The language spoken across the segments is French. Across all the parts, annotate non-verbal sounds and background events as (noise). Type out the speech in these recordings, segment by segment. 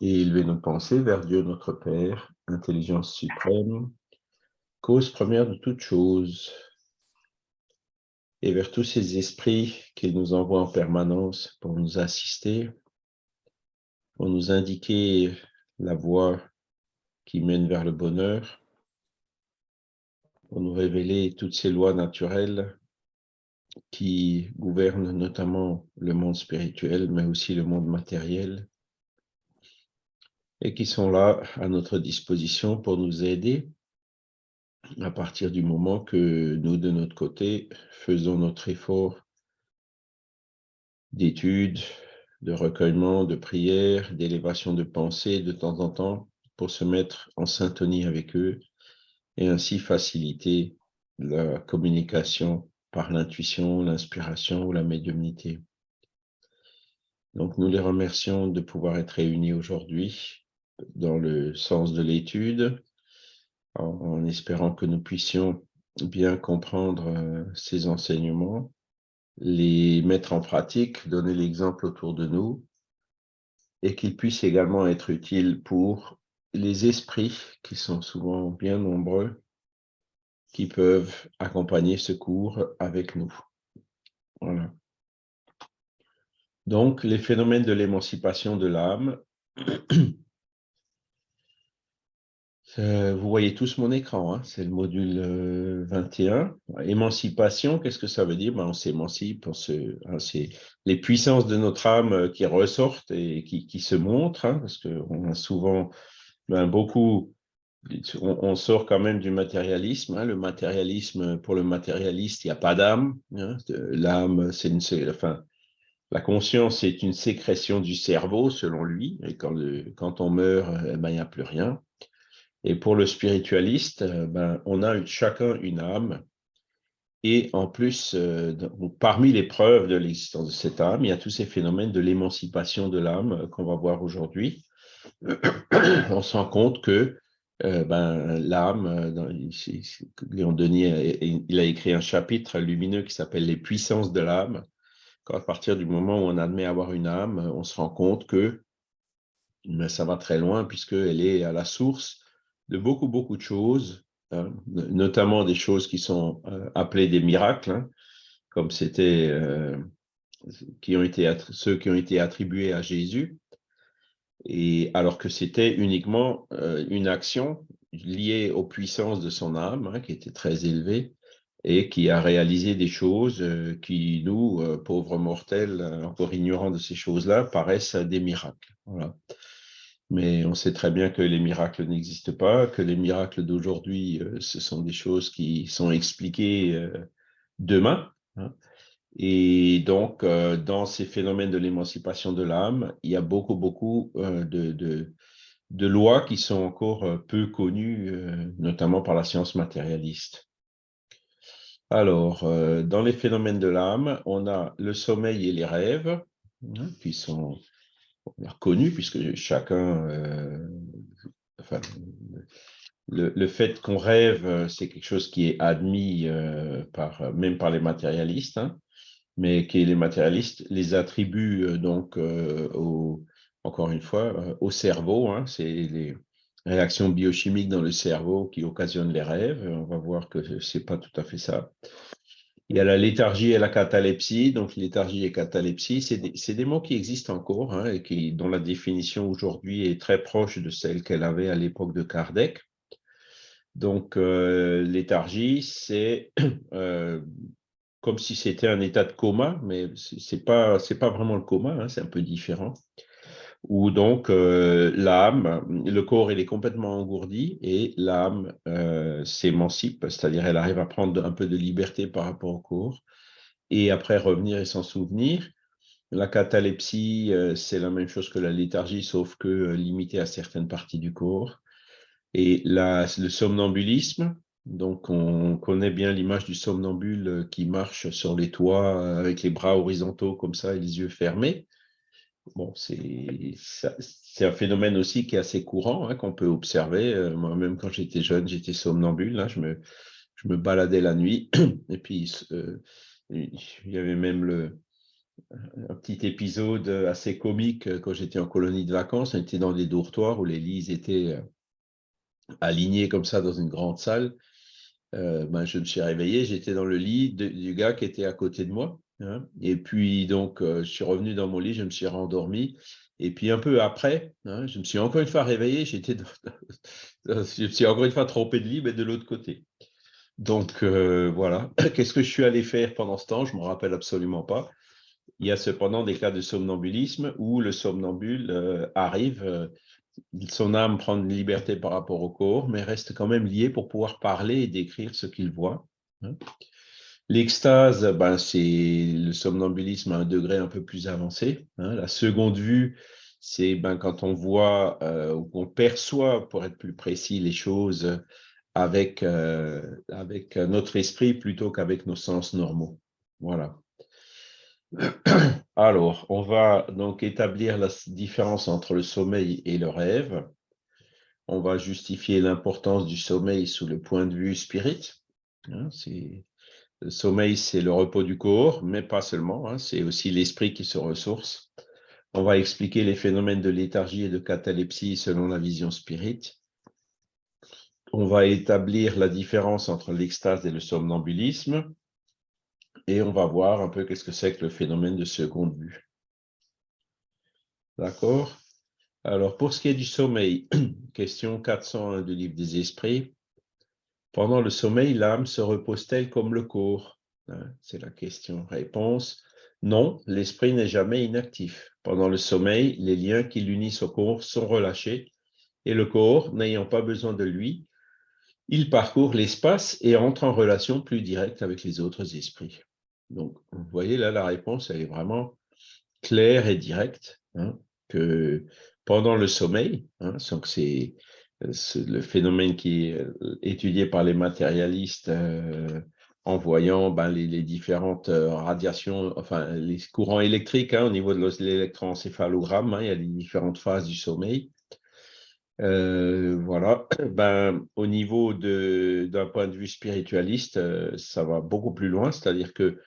et élever nos pensées vers Dieu notre Père, intelligence suprême, cause première de toute chose, et vers tous ces esprits qu'il nous envoie en permanence pour nous assister, pour nous indiquer la voie qui mène vers le bonheur, pour nous révéler toutes ces lois naturelles qui gouvernent notamment le monde spirituel, mais aussi le monde matériel, et qui sont là à notre disposition pour nous aider à partir du moment que nous, de notre côté, faisons notre effort d'étude, de recueillement, de prière, d'élévation de pensée de temps en temps pour se mettre en syntonie avec eux et ainsi faciliter la communication par l'intuition, l'inspiration ou la médiumnité. Donc nous les remercions de pouvoir être réunis aujourd'hui dans le sens de l'étude, en, espérant que nous puissions bien comprendre euh, ces enseignements, les mettre en pratique, donner l'exemple autour de nous, et qu'ils puissent également être utiles pour les esprits qui sont souvent bien nombreux, qui peuvent accompagner ce cours avec nous. Voilà. Donc, les phénomènes de l'émancipation de l'âme, Euh, vous voyez tous mon écran, hein, c'est le module 21. Euh, Émancipation, qu'est-ce que ça veut dire? Ben, On s'émancipe, hein, c'est les puissances de notre âme euh, qui ressortent et qui, se montrent, hein, parce qu'on a souvent ben, beaucoup, on, sort quand même du matérialisme. le matérialisme, pour le matérialiste, il n'y a pas d'âme. L'âme, c'est une... Enfin, la conscience est une sécrétion du cerveau, selon lui, et quand, on meurt, ben, il n'y a plus rien. Et pour le spiritualiste, euh, ben, on a chacun une âme. Et en plus, euh, parmi les preuves de l'existence de cette âme, il y a tous ces phénomènes de l'émancipation de l'âme euh, qu'on va voir aujourd'hui. (coughs) on se rend compte que ben, l'âme, Léon Denis, il a écrit un chapitre lumineux qui s'appelle « Les puissances de l'âme ». À partir du moment où on admet avoir une âme, on se rend compte que ben, ça va très loin puisqu'elle est à la source de beaucoup, beaucoup de choses, hein, notamment des choses qui sont euh, appelées des miracles, hein, comme c'était euh, ceux qui ont été attribués à Jésus, et alors que c'était uniquement euh, une action liée aux puissances de son âme, hein, qui était très élevée, et qui a réalisé des choses qui, nous, pauvres mortels, encore ignorants de ces choses-là, paraissent des miracles. Voilà. Mais on sait très bien que les miracles n'existent pas, que les miracles d'aujourd'hui, euh, ce sont des choses qui sont expliquées euh, demain. Hein. Et donc, euh, dans ces phénomènes de l'émancipation de l'âme, il y a beaucoup, beaucoup de, lois qui sont encore peu connues, notamment par la science matérialiste. Alors, dans les phénomènes de l'âme, on a le sommeil et les rêves, hein, qui sont reconnu, puisque chacun, euh, le, fait qu'on rêve, euh, c'est quelque chose qui est admis euh, par, même par les matérialistes, hein, mais qui les matérialistes les attribuent donc encore une fois au cerveau. Hein, c'est les réactions biochimiques dans le cerveau qui occasionnent les rêves. On va voir que c'est pas tout à fait ça. Il y a la léthargie et la catalepsie. Donc, léthargie et catalepsie, c'est des, mots qui existent encore hein, et qui, dont la définition aujourd'hui est très proche de celle qu'elle avait à l'époque de Kardec. Donc, euh, léthargie, c'est (clears throat) euh, comme si c'était un état de coma, mais ce n'est pas, pas vraiment le coma, hein, c'est un peu différent où donc euh, l'âme, le corps, il est complètement engourdi et l'âme euh, s'émancipe, c'est-à-dire elle arrive à prendre un peu de liberté par rapport au corps et après revenir et s'en souvenir. La catalepsie, euh, c'est la même chose que la léthargie, sauf que limitée à certaines parties du corps. Et le somnambulisme, donc on connaît bien l'image du somnambule qui marche sur les toits avec les bras horizontaux comme ça et les yeux fermés. C'est un phénomène aussi qui est assez courant, hein, qu'on peut observer. Euh, moi-même, quand j'étais jeune, j'étais somnambule. Hein, je, me, baladais la nuit. (clears throat) Et puis, euh, il y avait même le, un petit épisode assez comique quand j'étais en colonie de vacances. On était dans des dortoirs où les lits étaient alignés comme ça dans une grande salle. Ben, je me suis réveillé, j'étais dans le lit du gars qui était à côté de moi. Hein. Et puis, donc, je suis revenu dans mon lit, je me suis rendormi. Et puis, un peu après, hein, je me suis encore une fois réveillé, j'étais (laughs) je me suis encore une fois trompé de lit, mais de l'autre côté. Donc, voilà. (coughs) Qu'est-ce que je suis allé faire pendant ce temps? Je ne me rappelle absolument pas. Il y a cependant des cas de somnambulisme où le somnambule arrive son âme prend une liberté par rapport au corps, mais reste quand même lié pour pouvoir parler et décrire ce qu'il voit. Hein. L'extase, ben, c'est le somnambulisme à un degré un peu plus avancé. Hein. La seconde vue, c'est ben, quand on voit euh, ou qu'on perçoit, pour être plus précis, les choses avec, euh, avec notre esprit plutôt qu'avec nos sens normaux. Voilà. Alors, on va donc établir la différence entre le sommeil et le rêve. On va justifier l'importance du sommeil sous le point de vue spirit. Hein, le sommeil, c'est le repos du corps, mais pas seulement, hein, c'est aussi l'esprit qui se ressource. On va expliquer les phénomènes de léthargie et de catalepsie selon la vision spirit. On va établir la différence entre l'extase et le somnambulisme et on va voir un peu qu'est-ce que c'est que le phénomène de seconde vue. D'accord? Alors, pour ce qui est du sommeil, (clears throat) question 401 du livre des esprits. Pendant le sommeil, l'âme se repose-t-elle comme le corps? Hein, C'est la question. Réponse non, l'esprit n'est jamais inactif. Pendant le sommeil, les liens qui l'unissent au corps sont relâchés et le corps, n'ayant pas besoin de lui, il parcourt l'espace et entre en relation plus directe avec les autres esprits. Donc, vous voyez là, la réponse, elle est vraiment claire et directe, hein, que pendant le sommeil, hein, c'est le phénomène qui est euh, étudié par les matérialistes euh, en voyant ben, les, différentes euh, radiations, enfin les courants électriques hein, au niveau de l'électroencéphalogramme, il y a les différentes phases du sommeil. voilà, (coughs) ben, au niveau d'un point de vue spiritualiste, ça va beaucoup plus loin, c'est-à-dire que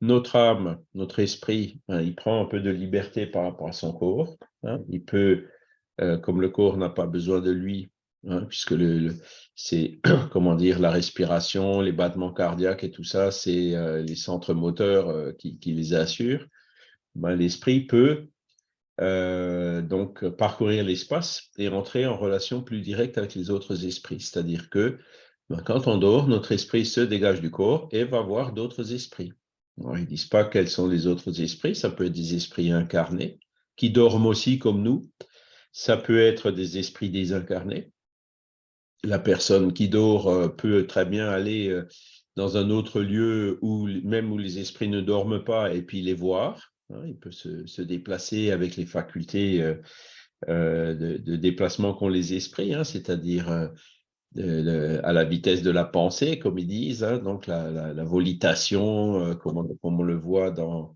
notre âme, notre esprit, hein, il prend un peu de liberté par rapport à son corps. Hein. il peut, euh, comme le corps n'a pas besoin de lui, hein, puisque c'est, (clears throat) comment dire, la respiration, les battements cardiaques et tout ça, c'est euh, les centres moteurs euh, qui, les assurent, ben, l'esprit peut donc parcourir l'espace et entrer en relation plus directe avec les autres esprits. C'est-à-dire que ben, quand on dort, notre esprit se dégage du corps et va voir d'autres esprits. Ils ne disent pas quels sont les autres esprits, ça peut être des esprits incarnés, qui dorment aussi comme nous, ça peut être des esprits désincarnés. La personne qui dort euh, peut très bien aller euh, dans un autre lieu où même où les esprits ne dorment pas et puis les voir. Hein, il peut se, déplacer avec les facultés euh, de, déplacement qu'ont les esprits, hein, c'est-à-dire à la vitesse de la pensée, comme ils disent, hein, donc la, volitation, comme, on, le voit dans,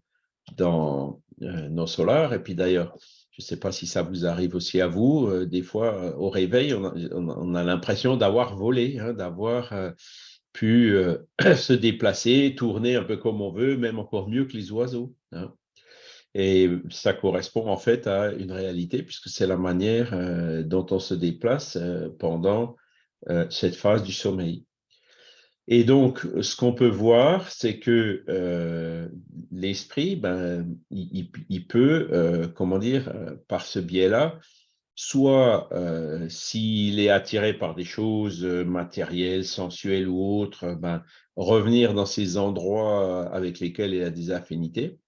dans nos solars. Et puis d'ailleurs, je ne sais pas si ça vous arrive aussi à vous, euh, des fois au réveil, on a, l'impression d'avoir volé, hein, d'avoir pu (clears throat) se déplacer, tourner un peu comme on veut, même encore mieux que les oiseaux. Hein. Et ça correspond en fait à une réalité, puisque c'est la manière dont on se déplace pendant euh, cette phase du sommeil. Et donc, ce qu'on peut voir, c'est que euh, l'esprit, ben, il, peut, euh, comment dire, par ce biais-là, soit s'il est attiré par des choses matérielles, sensuelles ou autres, ben, revenir dans ces endroits avec lesquels il a des affinités,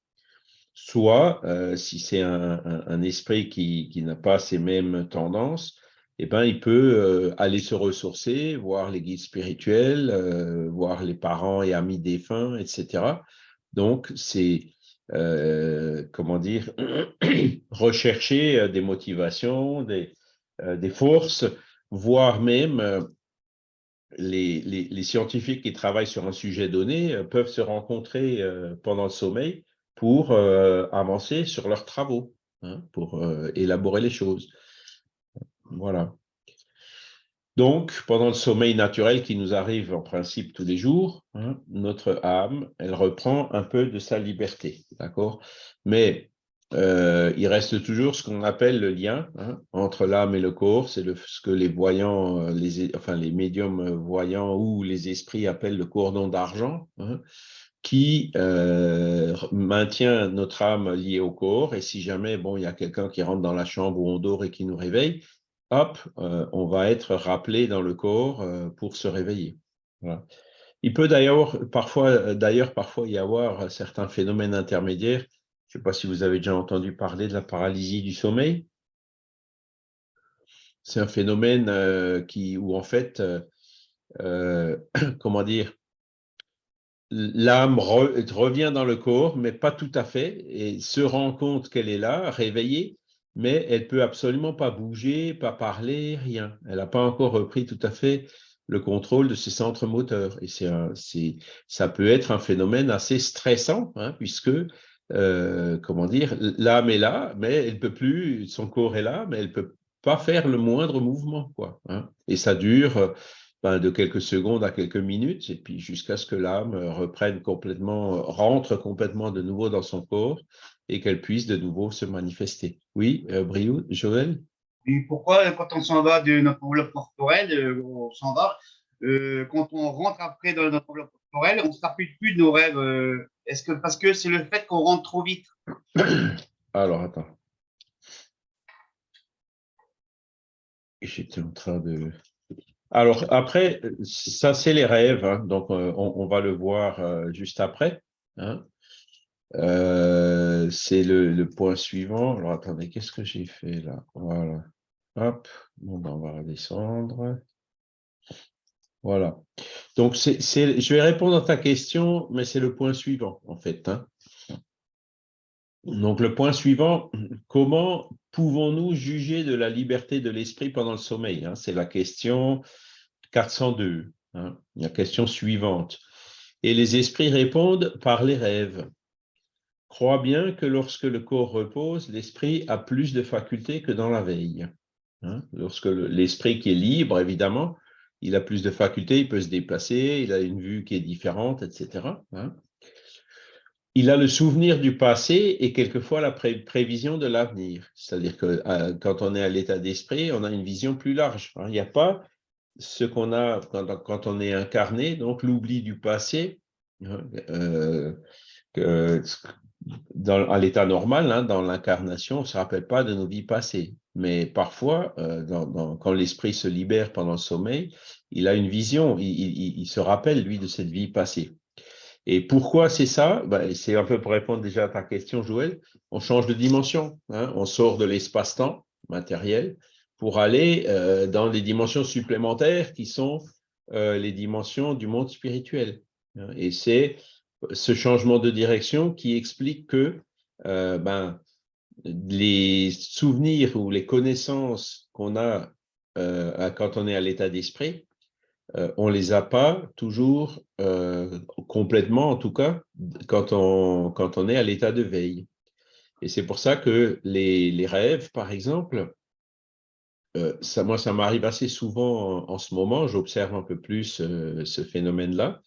soit si c'est un, esprit qui n'a pas ces mêmes tendances, eh ben, il peut euh, aller se ressourcer, voir les guides spirituels, euh, voir les parents et amis défunts, etc. Donc, c'est, euh, comment dire, (clears throat) rechercher des motivations, des, forces, voire même les, les, scientifiques qui travaillent sur un sujet donné peuvent se rencontrer pendant le sommeil pour avancer sur leurs travaux, hein, pour élaborer les choses. Voilà. Donc, pendant le sommeil naturel qui nous arrive en principe tous les jours, hein, notre âme, elle reprend un peu de sa liberté, d'accord? Mais euh, il reste toujours ce qu'on appelle le lien hein, entre l'âme et le corps, c'est ce que les voyants, euh, les, enfin les médiums voyants ou les esprits appellent le cordon d'argent, hein, qui euh, maintient notre âme liée au corps. Et si jamais bon, il y a quelqu'un qui rentre dans la chambre où on dort et qui nous réveille, hop, on va être rappelé dans le corps pour se réveiller. Il peut d'ailleurs parfois, d'ailleurs parfois y avoir certains phénomènes intermédiaires je ne sais pas si vous avez déjà entendu parler de la paralysie du sommeil. C'est un phénomène euh, qui, où en fait, euh, euh, (clears throat) comment dire, l'âme revient dans le corps, mais pas tout à fait, et se rend compte qu'elle est là, réveillée, mais elle peut absolument pas bouger, pas parler, rien. Elle n'a pas encore repris tout à fait le contrôle de ses centres moteurs. Et c'est ça peut être un phénomène assez stressant, hein, puisque euh, comment dire, l'âme est là, mais elle peut plus, son corps est là, mais elle peut pas faire le moindre mouvement, quoi. Hein. Et ça dure ben, de quelques secondes à quelques minutes, et puis jusqu'à ce que l'âme reprenne complètement, rentre complètement de nouveau dans son corps et qu'elle puisse de nouveau se manifester. Oui, euh, Briou, Joël? Et pourquoi, quand on s'en va de notre enveloppe corporelle, euh, on s'en va, euh, quand on rentre après dans notre enveloppe corporelle, on ne se rappelle plus de nos rêves est-ce que parce que c'est le fait qu'on rentre trop vite? (coughs) Alors, attends. J'étais en train de... Alors, après, ça, c'est les rêves. Hein. donc, euh, on, va le voir euh, juste après. Hein. Euh, c'est le, point suivant. Alors, attendez, qu'est-ce que j'ai fait là? Voilà. Hop, ben, on va redescendre. Voilà. Donc, je vais répondre à ta question, mais c'est le point suivant, en fait. Hein. Donc, le point suivant, (clears throat) comment pouvons-nous juger de la liberté de l'esprit pendant le sommeil hein? C'est la question 402, hein, la question suivante. Et les esprits répondent par les rêves. Crois bien que lorsque le corps repose, l'esprit a plus de facultés que dans la veille. Lorsque l'esprit qui est libre, évidemment, il a plus de facultés, il peut se déplacer, il a une vue qui est différente, etc. Hein. Il a le souvenir du passé et quelquefois la prévision de l'avenir. C'est-à-dire que euh, quand on est à l'état d'esprit, on a une vision plus large. Hein. Il n'y a pas ce qu'on a quand, on est incarné, donc l'oubli du passé, hein, euh, à l'état normal, dans l'incarnation, on ne se rappelle pas de nos vies passées. Mais parfois, euh, quand l'esprit se libère pendant le sommeil, il a une vision, il, se rappelle, lui, de cette vie passée. Et pourquoi c'est ça? Ben, C'est un peu pour répondre déjà à ta question, Joël. On change de dimension. Hein. on sort de l'espace-temps matériel pour aller euh, dans les dimensions supplémentaires qui sont euh, les dimensions du monde spirituel. Hein. et c'est ce changement de direction qui explique que ben, les souvenirs ou les connaissances qu'on a euh, quand on est à l'état d'esprit, euh, on ne les a pas toujours euh, complètement, en tout cas, quand on, quand on est à l'état de veille. Et c'est pour ça que les, rêves, par exemple, ça, moi, ça m'arrive assez souvent en, ce moment, j'observe un peu plus ce phénomène-là.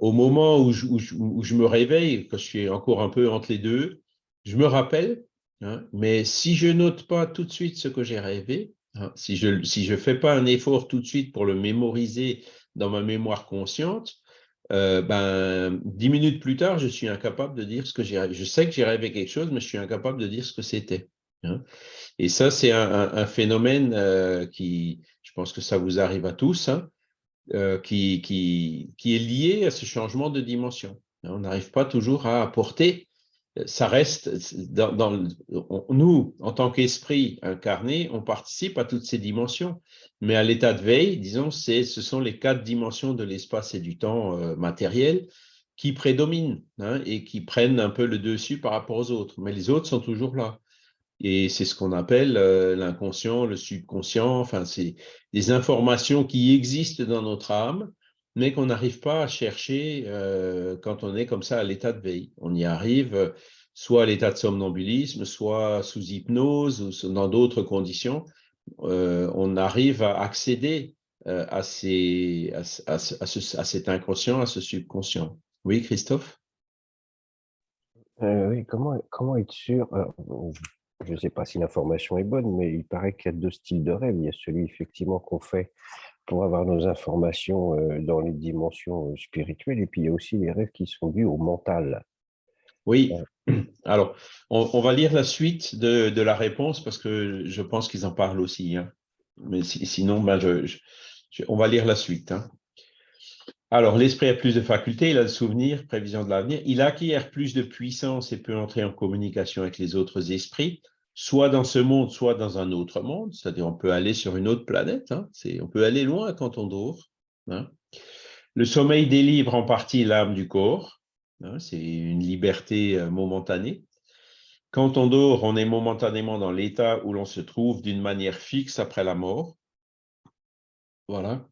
Au moment où je, où je, me réveille, quand je suis encore un peu entre les deux, je me rappelle, hein, mais si je note pas tout de suite ce que j'ai rêvé, hein, si je ne si je fais pas un effort tout de suite pour le mémoriser dans ma mémoire consciente, euh, ben, dix minutes plus tard, je suis incapable de dire ce que j'ai rêvé. Je sais que j'ai rêvé quelque chose, mais je suis incapable de dire ce que c'était. Hein. Et ça, c'est un, phénomène euh, qui, je pense que ça vous arrive à tous, euh, qui, est lié à ce changement de dimension. On n'arrive pas toujours à apporter ça reste, dans, nous, en tant qu'esprit incarné, on participe à toutes ces dimensions. Mais à l'état de veille, disons, ce sont les quatre dimensions de l'espace et du temps euh, matériel qui prédominent hein, et qui prennent un peu le dessus par rapport aux autres. Mais les autres sont toujours là. Et c'est ce qu'on appelle euh, l'inconscient, le subconscient, enfin, c'est des informations qui existent dans notre âme, mais qu'on n'arrive pas à chercher euh, quand on est comme ça à l'état de veille. On y arrive euh, soit à l'état de somnambulisme, soit sous hypnose ou dans d'autres conditions, on arrive à accéder à, ces, à, cet inconscient, à ce subconscient. Oui, Christophe? Oui, comment, comment être sûr Je ne sais pas si l'information est bonne, mais il paraît qu'il y a deux styles de rêve. Il y a celui effectivement qu'on fait pour avoir nos informations dans les dimensions spirituelles, et puis il y a aussi les rêves qui sont dus au mental. Oui, (clears throat) alors on, va lire la suite de, la réponse parce que je pense qu'ils en parlent aussi. Hein. Mais sinon, ben on va lire la suite. Hein. Alors, l'esprit a plus de facultés, il a le souvenir, prévision de l'avenir, il acquiert plus de puissance et peut entrer en communication avec les autres esprits soit dans ce monde, soit dans un autre monde, c'est-à-dire on peut aller sur une autre planète, hein. on peut aller loin quand on dort. Hein. Le sommeil délivre en partie l'âme du corps, hein. c'est une liberté euh, momentanée. Quand on dort, on est momentanément dans l'état où l'on se trouve d'une manière fixe après la mort. Voilà.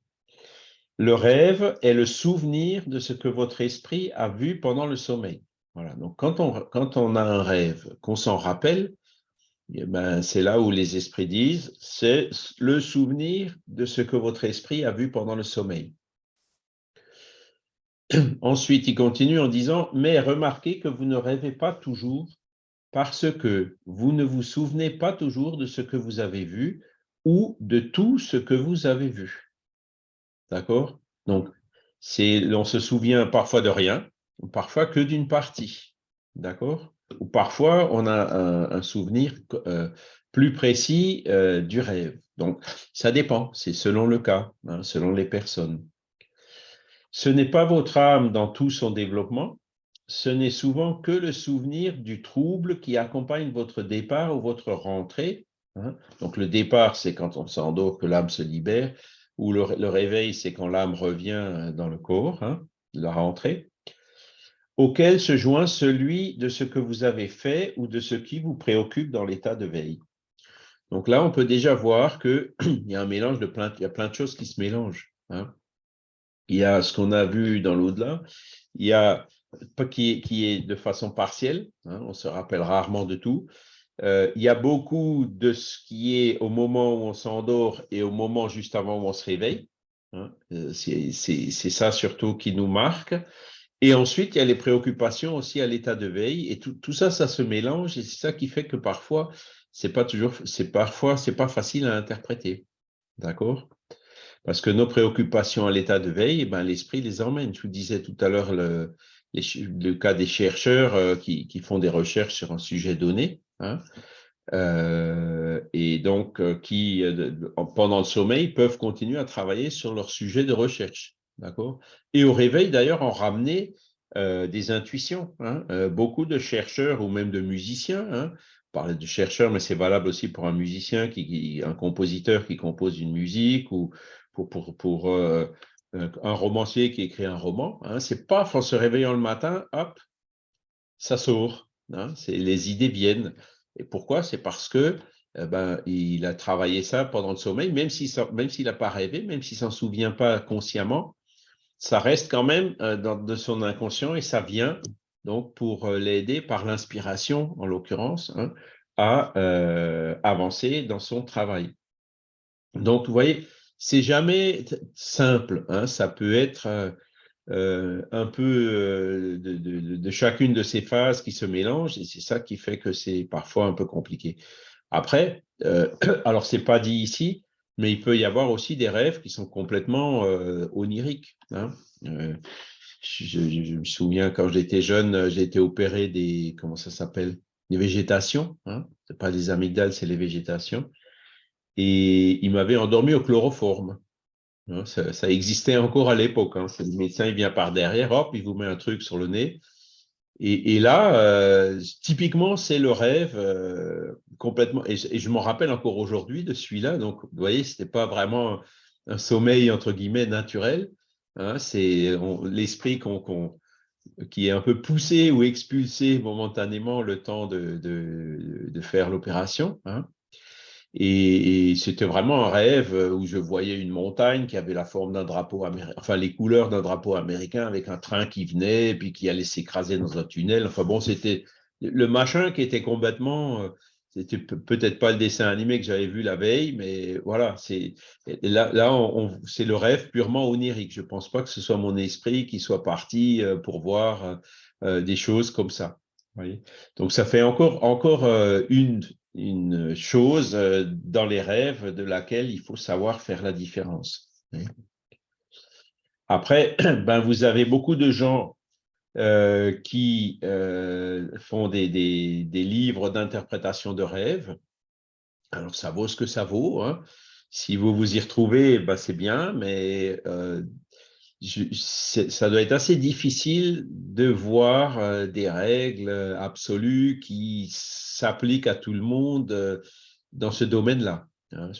Le rêve est le souvenir de ce que votre esprit a vu pendant le sommeil. Voilà. Donc, quand on, a un rêve, qu'on s'en rappelle, ben, c'est là où les esprits disent, c'est le souvenir de ce que votre esprit a vu pendant le sommeil. (clears throat) Ensuite, il continue en disant, mais remarquez que vous ne rêvez pas toujours parce que vous ne vous souvenez pas toujours de ce que vous avez vu ou de tout ce que vous avez vu. D'accord? Donc, on se souvient parfois de rien, parfois que d'une partie. D'accord? Parfois on a un, souvenir euh, plus précis euh, du rêve. Donc, ça dépend, c'est selon le cas, hein, selon les personnes. Ce n'est pas votre âme dans tout son développement, ce n'est souvent que le souvenir du trouble qui accompagne votre départ ou votre rentrée. Hein. Donc, le départ, c'est quand on s'endort que l'âme se libère, ou le, réveil, c'est quand l'âme revient dans le corps, hein, la rentrée auquel se joint celui de ce que vous avez fait ou de ce qui vous préoccupe dans l'état de veille. Donc là, on peut déjà voir qu'il (clears throat) y a un mélange de plein, il y a plein de choses qui se mélangent. Hein. Il y a ce qu'on a vu dans l'au-delà, il y a qui, qui est de façon partielle, hein, on se rappelle rarement de tout. Euh, il y a beaucoup de ce qui est au moment où on s'endort et au moment juste avant où on se réveille. Hein. Euh, c'est ça surtout qui nous marque. Et ensuite, il y a les préoccupations aussi à l'état de veille. Et tout, ça, ça se mélange. Et c'est ça qui fait que parfois, c'est pas toujours, c'est parfois, c'est pas facile à interpréter. D'accord? Parce que nos préoccupations à l'état de veille, eh ben, l'esprit les emmène. Je vous disais tout à l'heure le, le, cas des chercheurs euh, qui, qui, font des recherches sur un sujet donné. Hein, euh, et donc, euh, qui, pendant le sommeil, peuvent continuer à travailler sur leur sujet de recherche. D'accord? Et au réveil, d'ailleurs, on ramenait euh, des intuitions. Hein. Euh, beaucoup de chercheurs ou même de musiciens, hein, on parlait de chercheurs, mais c'est valable aussi pour un musicien, qui, un compositeur qui compose une musique ou pour, euh, un romancier qui écrit un roman. Hein. C'est pas en se réveillant le matin, hop, ça sort. Hein. Les idées viennent. Et pourquoi? C'est parce que eh ben, il a travaillé ça pendant le sommeil, même s'il n'a pas rêvé, même s'il s'en souvient pas consciemment, ça reste quand même euh, dans, de son inconscient et ça vient donc pour euh, l'aider par l'inspiration, en l'occurrence, hein, à euh, avancer dans son travail. Donc, vous voyez, c'est jamais simple. Hein, ça peut être un peu de, de, chacune de ces phases qui se mélangent et c'est ça qui fait que c'est parfois un peu compliqué. Après, (clears throat) alors c'est pas dit ici, mais il peut y avoir aussi des rêves qui sont complètement euh, oniriques. Hein. Euh, je, me souviens quand j'étais jeune, j'ai été opéré des, comment ça s'appelle, des végétations. Hein. Ce pas des amygdales, c'est les végétations. Et il m'avait endormi au chloroforme. Hein. Ça, existait encore à l'époque. Hein. Le médecin, il vient par derrière, hop, il vous met un truc sur le nez. Et, là, euh, typiquement, c'est le rêve euh, complètement. Et, je m'en rappelle encore aujourd'hui de celui-là. Donc, vous voyez, ce n'était pas vraiment un sommeil, entre guillemets, naturel. Hein, c'est l'esprit qui est un peu poussé ou expulsé momentanément le temps de, faire l'opération. Hein. Et, c'était vraiment un rêve où je voyais une montagne qui avait la forme d'un drapeau américain, enfin les couleurs d'un drapeau américain avec un train qui venait et puis qui allait s'écraser dans un tunnel. Enfin bon, c'était le machin qui était complètement, euh, c'était peut-être pas le dessin animé que j'avais vu la veille, mais voilà, c'est là, là c'est le rêve purement onirique. Je pense pas que ce soit mon esprit qui soit parti euh, pour voir euh, des choses comme ça. Donc ça fait encore, encore euh, une, une chose dans les rêves de laquelle il faut savoir faire la différence. Après, (clears throat) ben, vous avez beaucoup de gens euh, qui euh, font des, des, livres d'interprétation de rêves. Alors, ça vaut ce que ça vaut. Hein. Si vous vous y retrouvez, ben, c'est bien, mais euh, ça doit être assez difficile de voir des règles absolues qui s'appliquent à tout le monde dans ce domaine-là. Hein.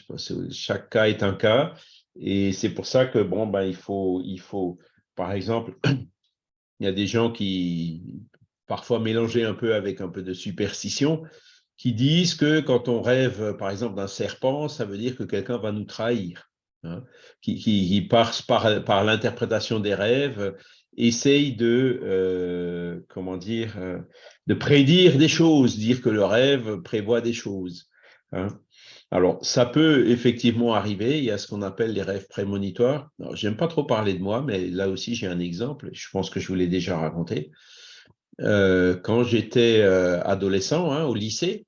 chaque cas est un cas, et c'est pour ça que bon, ben, il, faut, il faut, par exemple, (clears throat) il y a des gens qui, parfois mélangés un peu avec un peu de superstition, qui disent que quand on rêve, par exemple, d'un serpent, ça veut dire que quelqu'un va nous trahir. Hein, qui, qui, par, par, l'interprétation des rêves, essaye de, euh, comment dire, euh, de prédire des choses, dire que le rêve prévoit des choses. Hein. Alors, ça peut effectivement arriver. Il y a ce qu'on appelle les rêves prémonitoires. Je n'aime pas trop parler de moi, mais là aussi, j'ai un exemple. Je pense que je vous l'ai déjà raconté. Euh, quand j'étais adolescent, hein, au lycée,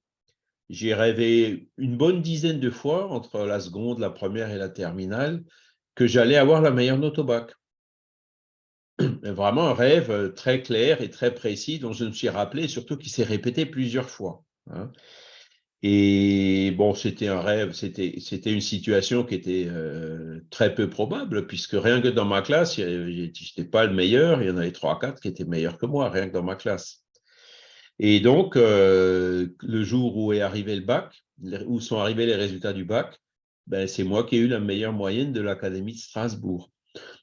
j'ai rêvé une bonne dizaine de fois, entre la seconde, la première et la terminale, que j'allais avoir la meilleure note au bac. (clears throat) Vraiment un rêve euh, très clair et très précis dont je me suis rappelé, surtout qui s'est répété plusieurs fois. Hein. Et bon, c'était un rêve, c'était une situation qui était euh, très peu probable, puisque rien que dans ma classe, je n'étais pas le meilleur, il y en avait trois, quatre qui étaient meilleurs que moi, rien que dans ma classe. Et donc, euh, le jour où est arrivé le bac, où sont arrivés les résultats du bac, ben, c'est moi qui ai eu la meilleure moyenne de l'Académie de Strasbourg.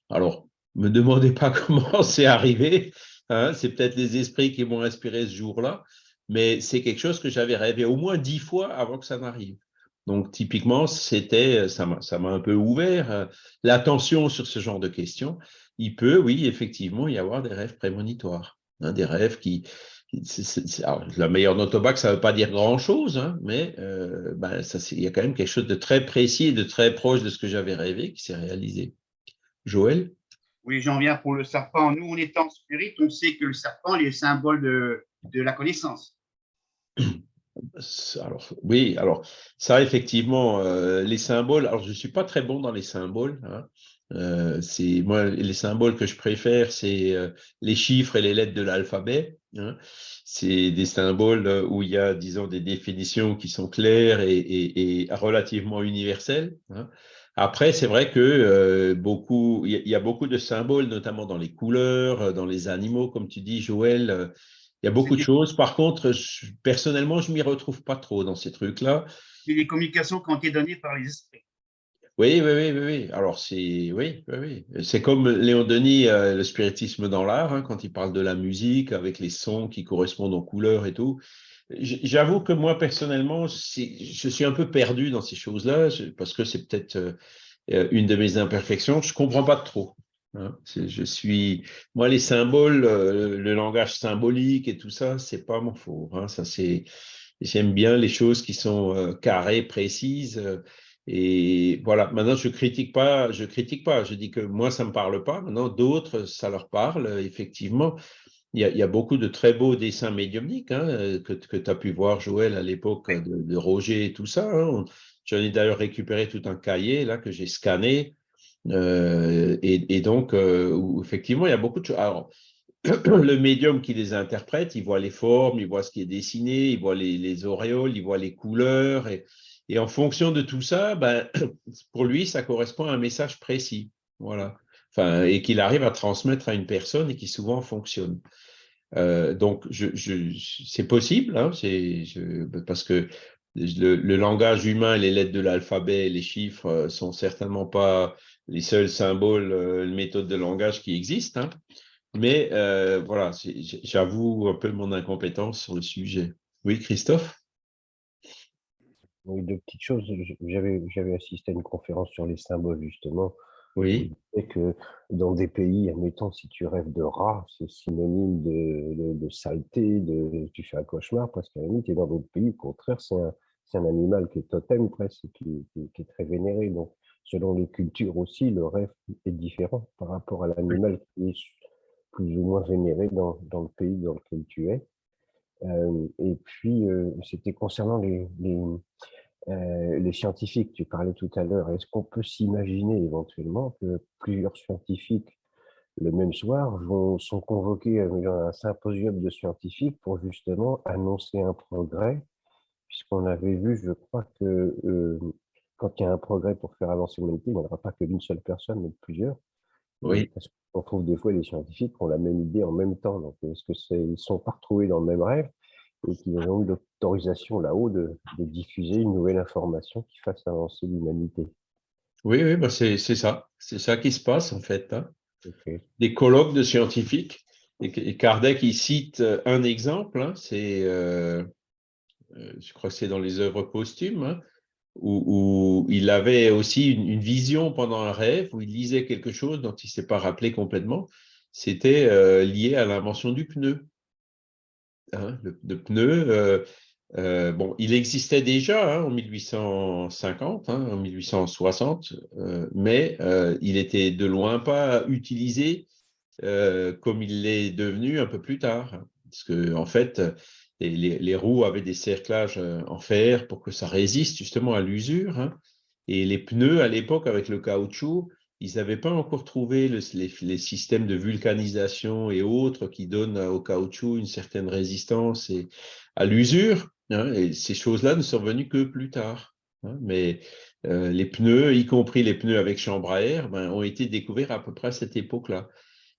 Alors, ne me (laughs) demandez pas comment c'est arrivé, hein, c'est peut-être les esprits qui m'ont inspiré ce jour-là, mais c'est quelque chose que j'avais rêvé au moins dix fois avant que ça n'arrive. Donc, typiquement, ça m'a un peu ouvert euh, l'attention sur ce genre de questions. Il peut, oui, effectivement, y avoir des rêves prémonitoires, hein, des rêves qui, la meilleure note au bac, ça ne veut pas dire grand-chose, hein, mais euh, ben, il y a quand même quelque chose de très précis et de très proche de ce que j'avais rêvé qui s'est réalisé. Joël? Oui, j'en viens pour le serpent. Nous, on est en spirit, on sait que le serpent est le symbole de, de la connaissance. Alors, oui, alors ça, effectivement, euh, les symboles, alors je ne suis pas très bon dans les symboles. Hein. Euh, c'est moi, les symboles que je préfère, c'est les chiffres et les lettres de l'alphabet. Hein. C'est des symboles où il y a, disons, des définitions qui sont claires et, relativement universelles. Hein. Après, c'est vrai que beaucoup, il y, a beaucoup de symboles, notamment dans les couleurs, dans les animaux, comme tu dis, Joël. Il y a beaucoup de choses. Par contre, personnellement, je ne m'y retrouve pas trop dans ces trucs-là. C'est des communications qui ont été données par les esprits. Oui, oui, oui, oui. Alors, c'est oui, oui, C'est comme Léon Denis, euh, le spiritisme dans l'art, hein, quand il parle de la musique avec les sons qui correspondent aux couleurs et tout. J'avoue que moi, personnellement, je suis un peu perdu dans ces choses-là, parce que c'est peut-être euh, une de mes imperfections. Je ne comprends pas trop. Hein, je suis, moi, les symboles, euh, le langage symbolique et tout ça, c'est pas mon fort. Hein, j'aime bien les choses qui sont euh, carrées, précises. Et voilà. Maintenant, je critique pas, je critique pas. Je dis que moi, ça me parle pas. Maintenant, d'autres, ça leur parle. Effectivement, il y a, beaucoup de très beaux dessins médiumniques hein, que, que tu as pu voir, Joël, à l'époque de, Roger et tout ça. J'en ai d'ailleurs récupéré tout un cahier là que j'ai scanné euh, et, donc, euh, effectivement, il y a beaucoup de choses. Alors, (clears throat) le médium qui les interprète, il voit les formes, il voit ce qui est dessiné, il voit les, auréoles, il voit les couleurs. Et, en fonction de tout ça, ben, (clears throat) pour lui, ça correspond à un message précis. Voilà. Enfin, et qu'il arrive à transmettre à une personne et qui souvent fonctionne. Euh, donc, c'est possible, hein, parce que le, langage humain, les lettres de l'alphabet, les chiffres sont certainement pas les seuls symboles, euh, méthodes de langage qui existent. Hein. Mais euh, voilà, j'avoue un peu mon incompétence sur le sujet. Oui, Christophe? Oui, deux petites choses. J'avais assisté à une conférence sur les symboles, justement, Oui. Et que dans des pays, admettons, si tu rêves de rat, c'est synonyme de, de, saleté, de, tu fais un cauchemar, parce qu'à la limite, et dans d'autres pays, au contraire, c'est un, un, animal qui est totem presque, qui, qui, est très vénéré. Donc, selon les cultures aussi, le rêve est différent par rapport à l'animal qui est plus ou moins vénéré dans, dans, le pays dans lequel tu es. Et puis, c'était concernant les, les, les scientifiques, tu parlais tout à l'heure, est-ce qu'on peut s'imaginer éventuellement que plusieurs scientifiques le même soir vont, sont convoqués à un symposium de scientifiques pour justement annoncer un progrès, puisqu'on avait vu, je crois que euh, quand il y a un progrès pour faire avancer l'humanité, il n'y aura pas que d'une seule personne, mais de plusieurs. Oui. Parce qu'on trouve des fois les scientifiques qui ont la même idée en même temps. Donc, est-ce que c'est, ils sont pas retrouvés dans le même rêve et qu'ils ont eu l'autorisation là-haut de, diffuser une nouvelle information qui fasse avancer l'humanité? Oui, oui bah c'est ça. C'est ça qui se passe en fait. Hein. Des colloques de scientifiques. Et, Kardec, il cite euh, un exemple, hein, c'est, euh, euh, je crois que c'est dans les œuvres posthumes, hein, où, il avait aussi une, vision pendant un rêve, où il lisait quelque chose dont il ne s'est pas rappelé complètement. C'était lié à l'invention du pneu. Hein, de, pneus. Euh, euh, bon, il existait déjà hein, en 1850, hein, en 1860, euh, mais il était de loin pas utilisé comme il l'est devenu un peu plus tard. Parce que, en fait, les, roues avaient des cerclages en fer pour que ça résiste justement à l'usure. Et les pneus, à l'époque, avec le caoutchouc, ils n'avaient pas encore trouvé les, systèmes de vulcanisation et autres qui donnent au caoutchouc une certaine résistance et à l'usure. Hein, et ces choses-là ne sont venues que plus tard. Hein, mais euh, les pneus, y compris les pneus avec chambre à air, ben, ont été découverts à peu près à cette époque-là.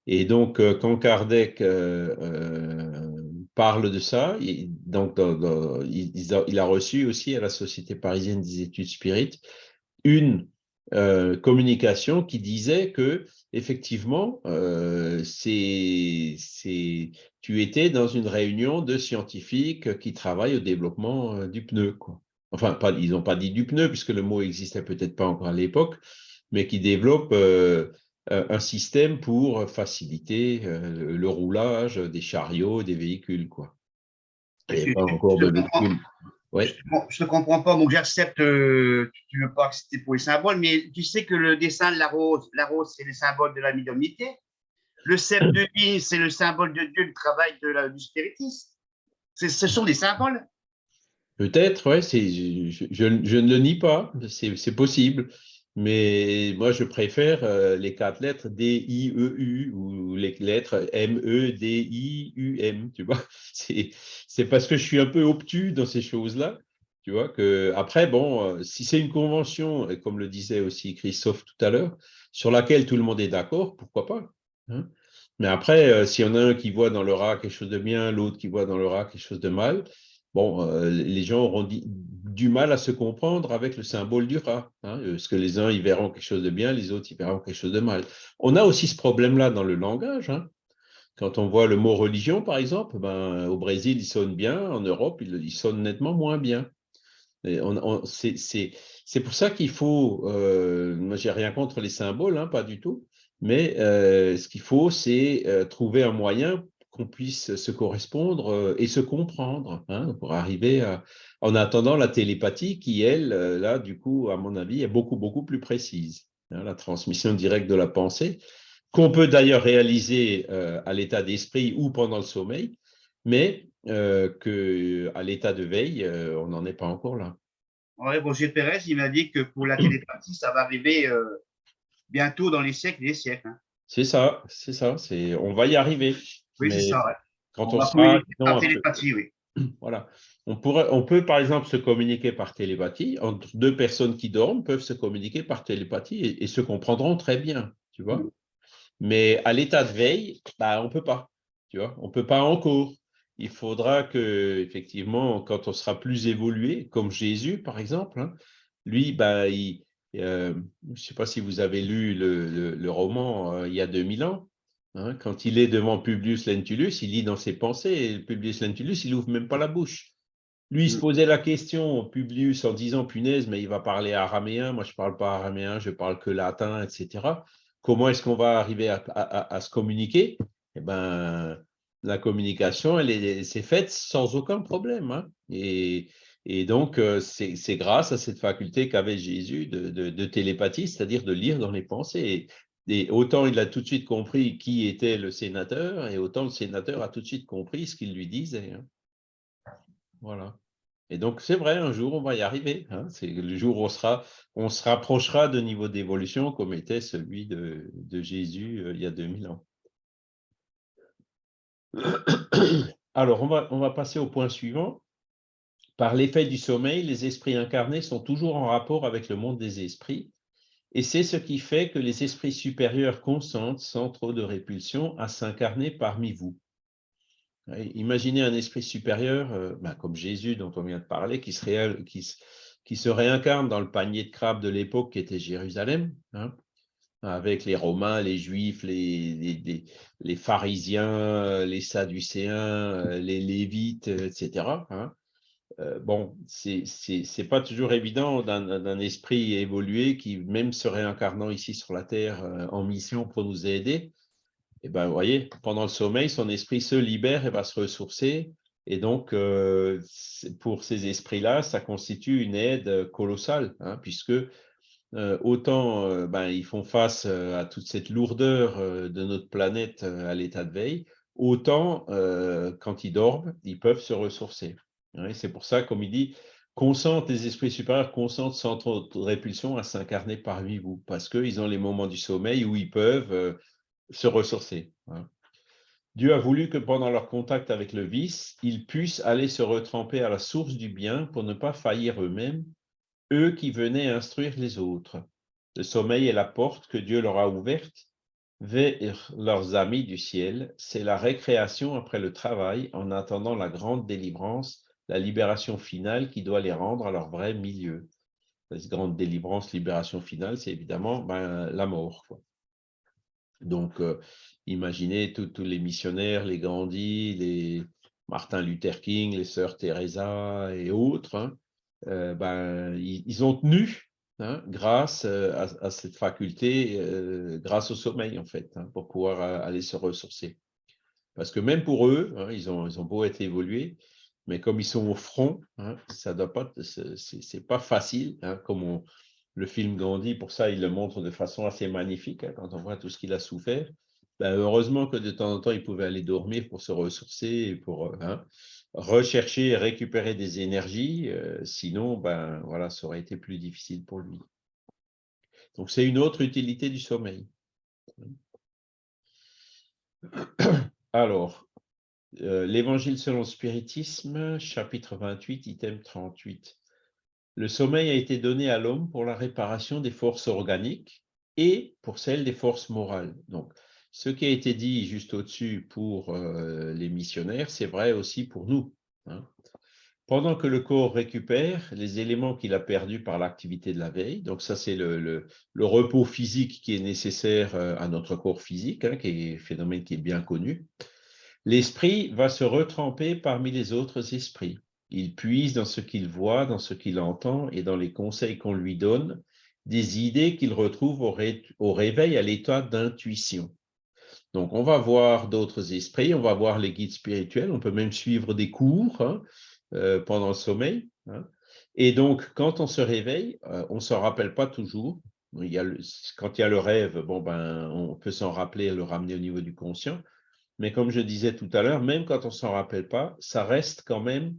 Et donc, euh, quand Kardec euh, parle de ça, il, a, reçu aussi à la Société parisienne des études spirites une euh, communication qui disait que effectivement, euh, tu étais dans une réunion de scientifiques qui travaillent au développement euh, du pneu. Enfin, ils n'ont pas dit du pneu, puisque le mot existait peut-être pas encore à l'époque, mais qui développent un système pour faciliter le roulage des chariots, des véhicules. Quoi. Et pas encore de véhicules. Je ne comprends pas, donc j'accepte, euh, tu ne veux pas accepter pour les symboles, mais tu sais que le dessin de la rose, la rose, c'est le symbole de la médiumnité. Le cep de (laughs) vie, c'est le symbole de Dieu, le travail de la, du spiritisme. Ce sont des symboles. Peut-être, je, je, je, ne le nie pas, c'est possible. Mais moi, je préfère euh, les quatre lettres D, I, E, U ou les lettres M, E, D, I, U, M, tu vois. (laughs) C'est parce que je suis un peu obtus dans ces choses-là, tu vois, que après, bon, euh, si c'est une convention, comme le disait aussi Christophe tout à l'heure, sur laquelle tout le monde est d'accord, pourquoi pas hein. Mais après, euh, s'il y en a un qui voit dans le rat quelque chose de bien, l'autre qui voit dans le rat quelque chose de mal, bon, euh, les gens auront du mal à se comprendre avec le symbole du rat. Hein, parce que les uns, ils verront quelque chose de bien, les autres, ils verront quelque chose de mal. On a aussi ce problème-là dans le langage. Hein. Quand on voit le mot religion, par exemple, ben, au Brésil, il sonne bien, en Europe, il, sonne nettement moins bien. C'est pour ça qu'il faut, euh, moi j'ai rien contre les symboles, hein, pas du tout, mais euh, ce qu'il faut, c'est euh, trouver un moyen qu'on puisse se correspondre euh, et se comprendre hein, pour arriver à, en attendant la télépathie qui, elle, euh, là, du coup, à mon avis, est beaucoup, beaucoup plus précise. Hein, la transmission directe de la pensée, qu'on peut d'ailleurs réaliser euh, à l'état d'esprit ou pendant le sommeil, mais euh, qu'à l'état de veille, on n'en est pas encore là. Oui, Roger Pérez, il m'a dit que pour la télépathie, ça va arriver bientôt dans les siècles et les siècles. Hein. C'est ça, c'est ça. On va y arriver. Oui, c'est ça. Quand on, sera. par télépathie, oui. (clears throat) Voilà. On, pourrait, on peut, par exemple, se communiquer par télépathie. Entre deux personnes qui dorment peuvent se communiquer par télépathie et, se comprendront très bien, tu vois. Mm. Mais à l'état de veille, bah, on ne peut pas, tu vois. On ne peut pas encore. Il faudra que, effectivement, quand on sera plus évolué, comme Jésus, par exemple, hein, lui, bah, il, euh, je ne sais pas si vous avez lu le, roman euh, il y a 2000 ans, Hein, quand il est devant Publius Lentulus, il lit dans ses pensées, et Publius Lentulus, il n'ouvre même pas la bouche. Lui, il se Mm. posait la question, Publius, en disant, punaise, mais il va parler araméen, moi je ne parle pas araméen, je parle que latin, etc. Comment est-ce qu'on va arriver à, à- à se communiquer? Eh ben, la communication, elle est- s'est faite sans aucun problème. hein. Et, et donc, euh, c'est c'est grâce à cette faculté qu'avait Jésus de, de- de télépathie, c'est-à-dire de lire dans les pensées. Et, autant il a tout de suite compris qui était le sénateur, et autant le sénateur a tout de suite compris ce qu'il lui disait. hein. Voilà. Et donc, c'est vrai, un jour, on va y arriver. hein. C'est le jour où on, sera, on se rapprochera de niveau d'évolution comme était celui de, Jésus euh, il y a 2000 ans. Alors, on va passer au point suivant. Par l'effet du sommeil, les esprits incarnés sont toujours en rapport avec le monde des esprits, et c'est ce qui fait que les esprits supérieurs consentent, sans trop de répulsion, à s'incarner parmi vous. Imaginez un esprit supérieur, euh, ben, comme Jésus dont on vient de parler, qui se, réincarne dans le panier de crabes de l'époque qui était Jérusalem, hein, avec les Romains, les Juifs, les, pharisiens, les Sadducéens, euh, les Lévites, euh, etc. Euh, bon, c'est pas toujours évident d'un esprit évolué qui, même se réincarnant ici sur la Terre euh, en mission pour nous aider, et ben, vous voyez, pendant le sommeil, son esprit se libère et va se ressourcer. Et donc, euh, pour ces esprits-là, ça constitue une aide colossale, hein, puisque autant ben, ils font face à toute cette lourdeur de notre planète à l'état de veille, autant quand ils dorment, ils peuvent se ressourcer. C'est pour ça, comme il dit, consentent les esprits supérieurs, consentent sans trop de répulsion à s'incarner parmi vous, parce qu'ils ont les moments du sommeil où ils peuvent euh, se ressourcer. hein. Dieu a voulu que pendant leur contact avec le vice, ils puissent aller se retremper à la source du bien pour ne pas faillir eux-mêmes, eux qui venaient instruire les autres. Le sommeil est la porte que Dieu leur a ouverte vers leurs amis du ciel. C'est la récréation après le travail en attendant la grande délivrance, la libération finale qui doit les rendre à leur vrai milieu. Cette grande délivrance, libération finale, c'est évidemment ben, la mort. Donc, euh, imaginez tous les missionnaires, les Gandhi, les Martin Luther King, les sœurs Teresa et autres, hein, euh, ben, ils, ont tenu hein, grâce euh, à, cette faculté, grâce au sommeil, en fait, hein, pour pouvoir aller se ressourcer. Parce que même pour eux, ils ont beau être évolués, mais comme ils sont au front, hein, ça doit pas, c'est pas facile, hein, comme on- le film Gandhi, pour ça, il le montre de façon assez magnifique, hein, quand on voit tout ce qu'il a souffert. Ben, heureusement que de temps en temps, il pouvait aller dormir pour se ressourcer et pour euh, hein, rechercher et récupérer des énergies. euh, sinon, ben, voilà, ça aurait été plus difficile pour lui. Donc, c'est une autre utilité du sommeil. Alors, euh, l'Évangile selon le spiritisme, chapitre 28, item 38. Le sommeil a été donné à l'homme pour la réparation des forces organiques et pour celle des forces morales. Donc, ce qui a été dit juste au-dessus pour euh, les missionnaires, c'est vrai aussi pour nous. hein. Pendant que le corps récupère les éléments qu'il a perdus par l'activité de la veille, donc ça c'est le, repos physique qui est nécessaire euh, à notre corps physique, hein, qui est un phénomène qui est bien connu, l'esprit va se retremper parmi les autres esprits. Il puise dans ce qu'il voit, dans ce qu'il entend et dans les conseils qu'on lui donne, des idées qu'il retrouve au, ré- au réveil à l'état d'intuition. Donc, on va voir d'autres esprits, on va voir les guides spirituels, on peut même suivre des cours hein, euh, pendant le sommeil. hein. Et donc, quand on se réveille, euh, on ne s'en rappelle pas toujours. Quand il y a le rêve, bon, ben, on peut s'en rappeler et le ramener au niveau du conscient. Mais comme je disais tout à l'heure, même quand on ne s'en rappelle pas, ça reste quand même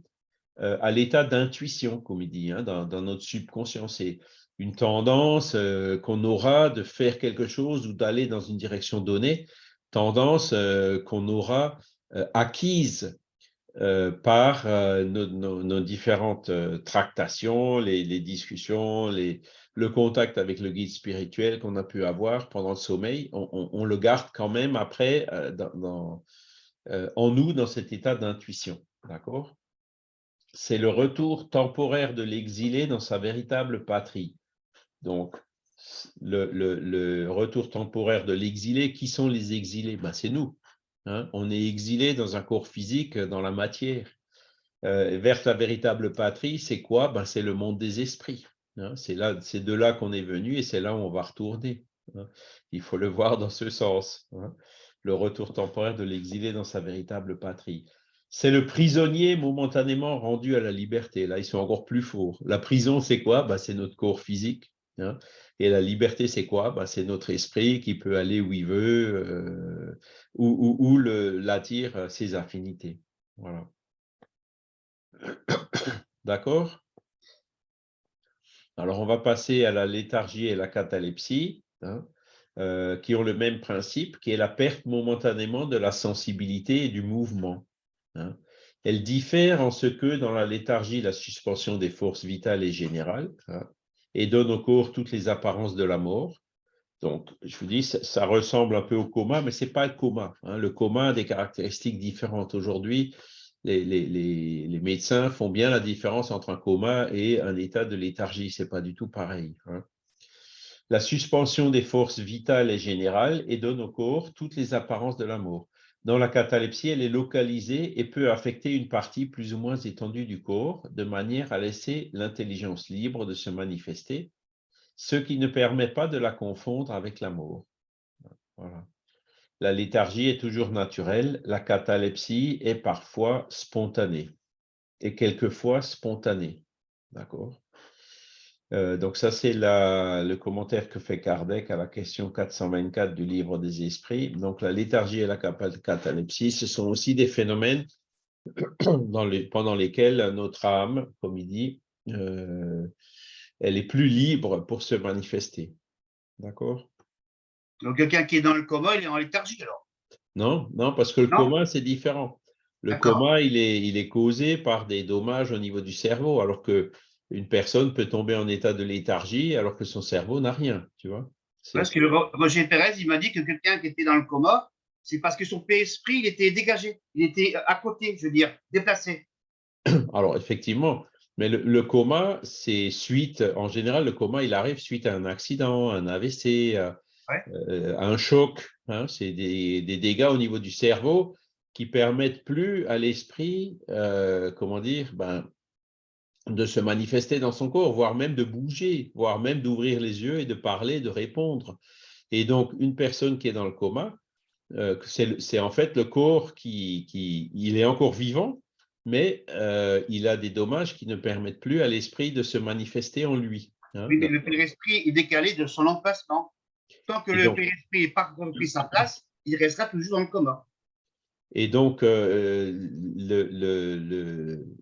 euh, à l'état d'intuition, comme il dit, hein, dans, notre subconscient. C'est une tendance euh, qu'on aura de faire quelque chose ou d'aller dans une direction donnée, tendance euh, qu'on aura acquise euh, par euh, nos, différentes euh, tractations, les, discussions, le contact avec le guide spirituel qu'on a pu avoir pendant le sommeil, on, le garde quand même après en nous dans cet état d'intuition. D'accord? C'est le retour temporaire de l'exilé dans sa véritable patrie. Donc, le retour temporaire de l'exilé, qui sont les exilés? Ben, C'est nous. Hein. On est exilé dans un corps physique, dans la matière. euh, vers la véritable patrie, c'est quoi? Ben, C'est le monde des esprits. Hein. C'est de là qu'on est venu et c'est là où on va retourner. Hein. Il faut le voir dans ce sens. Le retour temporaire de l'exilé dans sa véritable patrie. C'est le prisonnier momentanément rendu à la liberté. Là, ils sont encore plus forts. La prison, c'est quoi? Ben, C'est notre corps physique. Et la liberté, c'est quoi? Ben, C'est notre esprit qui peut aller où il veut, euh, où, où, l'attire ses affinités. Voilà. (coughs) D'accord? Alors, on va passer à la léthargie et la catalepsie, hein, euh, qui ont le même principe, qui est la perte momentanément de la sensibilité et du mouvement. Hein. Elle diffère en ce que, dans la léthargie, la suspension des forces vitales est générale hein, et donne au corps toutes les apparences de la mort. Donc, je vous dis, ça, ressemble un peu au coma, mais ce n'est pas le coma. Le coma a des caractéristiques différentes. Aujourd'hui, les, médecins font bien la différence entre un coma et un état de léthargie. Ce n'est pas du tout pareil. Hein. La suspension des forces vitales est générale et donne au corps toutes les apparences de la mort. Dans la catalepsie, elle est localisée et peut affecter une partie plus ou moins étendue du corps, de manière à laisser l'intelligence libre de se manifester, ce qui ne permet pas de la confondre avec la mort. Voilà. La léthargie est toujours naturelle, la catalepsie est parfois spontanée et quelquefois spontanée. D'accord? Euh, donc ça, c'est le commentaire que fait Kardec à la question 424 du livre des esprits. Donc la léthargie et la catalepsie, ce sont aussi des phénomènes (clears throat) pendant lesquels notre âme, comme il dit, euh, elle est plus libre pour se manifester. D'accord? Donc, quelqu'un qui est dans le coma, il est en léthargie alors? Non, non, parce que le coma, c'est différent. Le coma, il est, il est causé par des dommages au niveau du cerveau, alors que une personne peut tomber en état de léthargie alors que son cerveau n'a rien, tu vois. Parce que Roger Pérez, il m'a dit que quelqu'un qui était dans le coma, c'est parce que son esprit, il était dégagé, il était à côté, je veux dire, déplacé. (coughs) Alors, effectivement, mais le, coma, c'est suite, en général, le coma, il arrive suite à un accident, un AVC, euh, un choc. Hein, c'est des, dégâts au niveau du cerveau qui permettent plus à l'esprit, euh, comment dire, ben, de se manifester dans son corps, voire même de bouger, voire même d'ouvrir les yeux et de parler, de répondre. Et donc, une personne qui est dans le coma, euh, c'est en fait le corps qui, qui, il est encore vivant, mais il a des dommages qui ne permettent plus à l'esprit de se manifester en lui. Hein. Oui, mais le esprit est décalé de son emplacement. Tant que le père-esprit n'a pas repris sa place, il restera toujours dans le coma. Et donc, euh,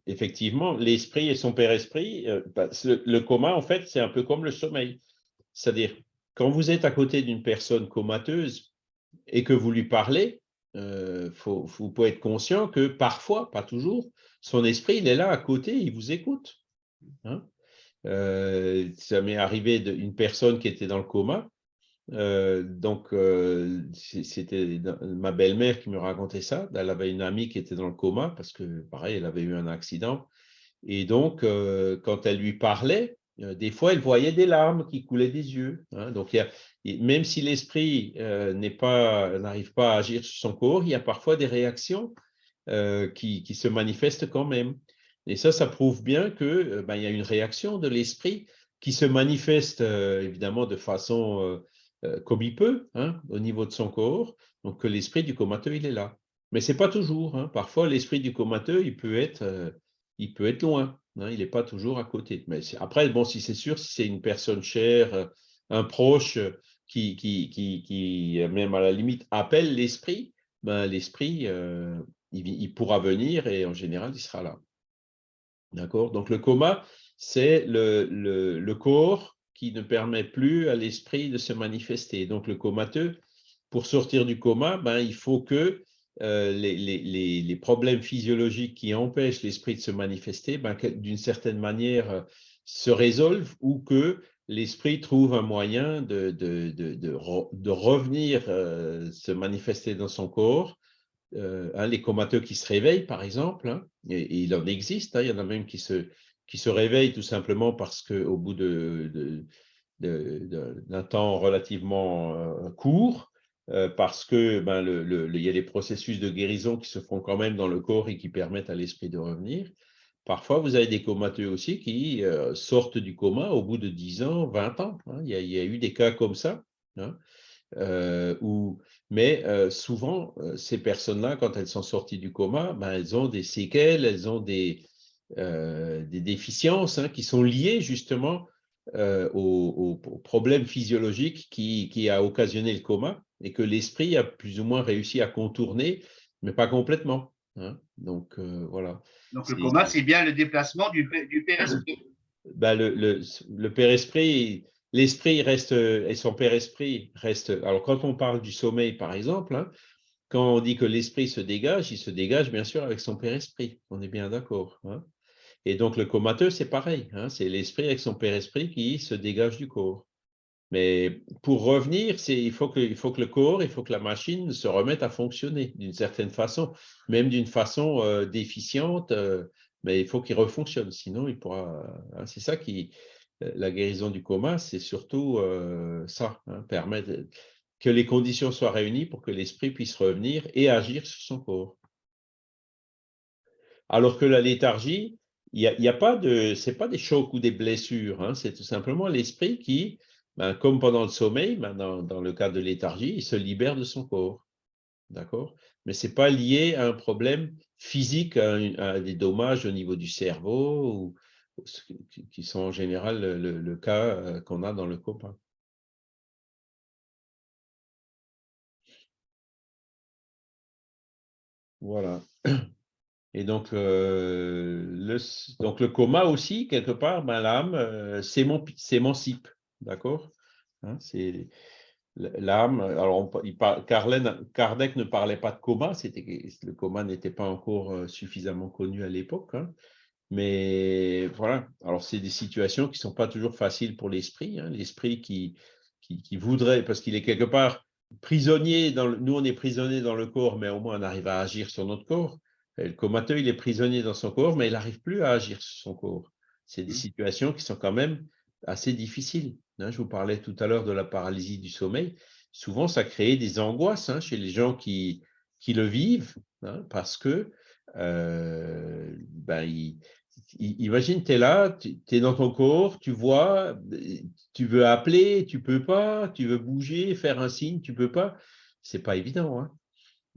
effectivement, l'esprit et son père-esprit, euh, bah, le, coma, en fait, c'est un peu comme le sommeil. C'est-à-dire, quand vous êtes à côté d'une personne comateuse et que vous lui parlez, euh, faut, vous pouvez être conscient que parfois, pas toujours, son esprit, il est là à côté, il vous écoute. Hein. ça m'est arrivé d'une personne qui était dans le coma, euh, donc, euh, c'était ma belle-mère qui me racontait ça. Elle avait une amie qui était dans le coma parce que, pareil, elle avait eu un accident. Et donc, euh, quand elle lui parlait, des fois, elle voyait des larmes qui coulaient des yeux. Hein. Donc, même si l'esprit n'arrive pas à agir sur son corps, il y a parfois des réactions qui, se manifestent quand même. Et ça, ça prouve bien qu'il ben, y a une réaction de l'esprit qui se manifeste évidemment de façon euh, comme il peut, hein, au niveau de son corps, donc que l'esprit du comateux, il est là. Mais ce n'est pas toujours. Hein. Parfois, l'esprit du comateux, il peut être, euh, il peut être loin. Hein, il n'est pas toujours à côté. Mais après, bon, si c'est sûr, si c'est une personne chère, euh, un proche qui, qui, qui, même à la limite, appelle l'esprit, ben, l'esprit, il, pourra venir et en général, il sera là. D'accord? Donc, le coma, c'est le, le, le corps qui ne permet plus à l'esprit de se manifester. Donc, le comateux, pour sortir du coma, ben, il faut que euh, les, problèmes physiologiques qui empêchent l'esprit de se manifester, ben, d'une certaine manière, euh, se résolvent ou que l'esprit trouve un moyen de, de, de, revenir euh, se manifester dans son corps. Hein, les comateux qui se réveillent, par exemple, hein, et, il en existe, hein, il y en a même qui se, qui se réveille tout simplement parce qu'au bout d'un temps relativement euh, court, euh, parce que ben, le, il y a des processus de guérison qui se font quand même dans le corps et qui permettent à l'esprit de revenir. Parfois, vous avez des comateux aussi qui euh, sortent du coma au bout de 10 ans, 20 ans. Hein. Il, y a, eu des cas comme ça. Hein, mais souvent, ces personnes-là, quand elles sont sorties du coma, ben, elles ont des séquelles, elles ont des, des déficiences hein, qui sont liées justement au, problème physiologique qui, qui, a occasionné le coma et que l'esprit a plus ou moins réussi à contourner, mais pas complètement. Donc, voilà. Donc le coma, c'est bien le déplacement du, du père-esprit. Ben, le, le, le père-esprit, l'esprit reste, et son père-esprit reste. Alors quand on parle du sommeil, par exemple, hein, quand on dit que l'esprit se dégage, il se dégage bien sûr avec son père-esprit. On est bien d'accord. Hein. Et donc le comateux, c'est pareil. Hein, c'est l'esprit avec son père-esprit qui se dégage du corps. Mais pour revenir, il faut, que, il faut que le corps, il faut que la machine se remette à fonctionner d'une certaine façon, même d'une façon euh, déficiente, euh, mais il faut qu'il refonctionne, sinon il pourra. Hein, c'est ça qui. Euh, la guérison du coma, c'est surtout ça, hein, permettre que les conditions soient réunies pour que l'esprit puisse revenir et agir sur son corps. Alors que la léthargie, il n'y a, a, pas de, c'est pas des chocs ou des blessures, hein, c'est tout simplement l'esprit qui, ben, comme pendant le sommeil, ben, dans, le cas de léthargie, il se libère de son corps. D'accord? Mais ce n'est pas lié à un problème physique, à, des dommages au niveau du cerveau, ou, qui sont en général le, cas euh, qu'on a dans le copain. Voilà. (clears throat) Et donc, euh, le, donc le coma aussi, quelque part, l'âme euh, s'émancipe. D'accord hein, C'est l'âme. Alors, il Kardec ne parlait pas de coma, le coma n'était pas encore euh, suffisamment connu à l'époque. Hein, mais voilà, alors c'est des situations qui ne sont pas toujours faciles pour l'esprit. Hein, l'esprit qui, qui, voudrait, parce qu'il est quelque part prisonnier, nous on est prisonnier dans le corps, mais au moins on arrive à agir sur notre corps. Le comateux, il est prisonnier dans son corps, mais il n'arrive plus à agir sur son corps. C'est des mmh. situations qui sont quand même assez difficiles. Hein, je vous parlais tout à l'heure de la paralysie du sommeil. Souvent, ça crée des angoisses hein, chez les gens qui, qui le vivent, hein, parce que, euh, ben, imagine, tu es là, tu es dans ton corps, tu vois, tu veux appeler, tu peux pas, tu veux bouger, faire un signe, tu peux pas. C'est pas évident.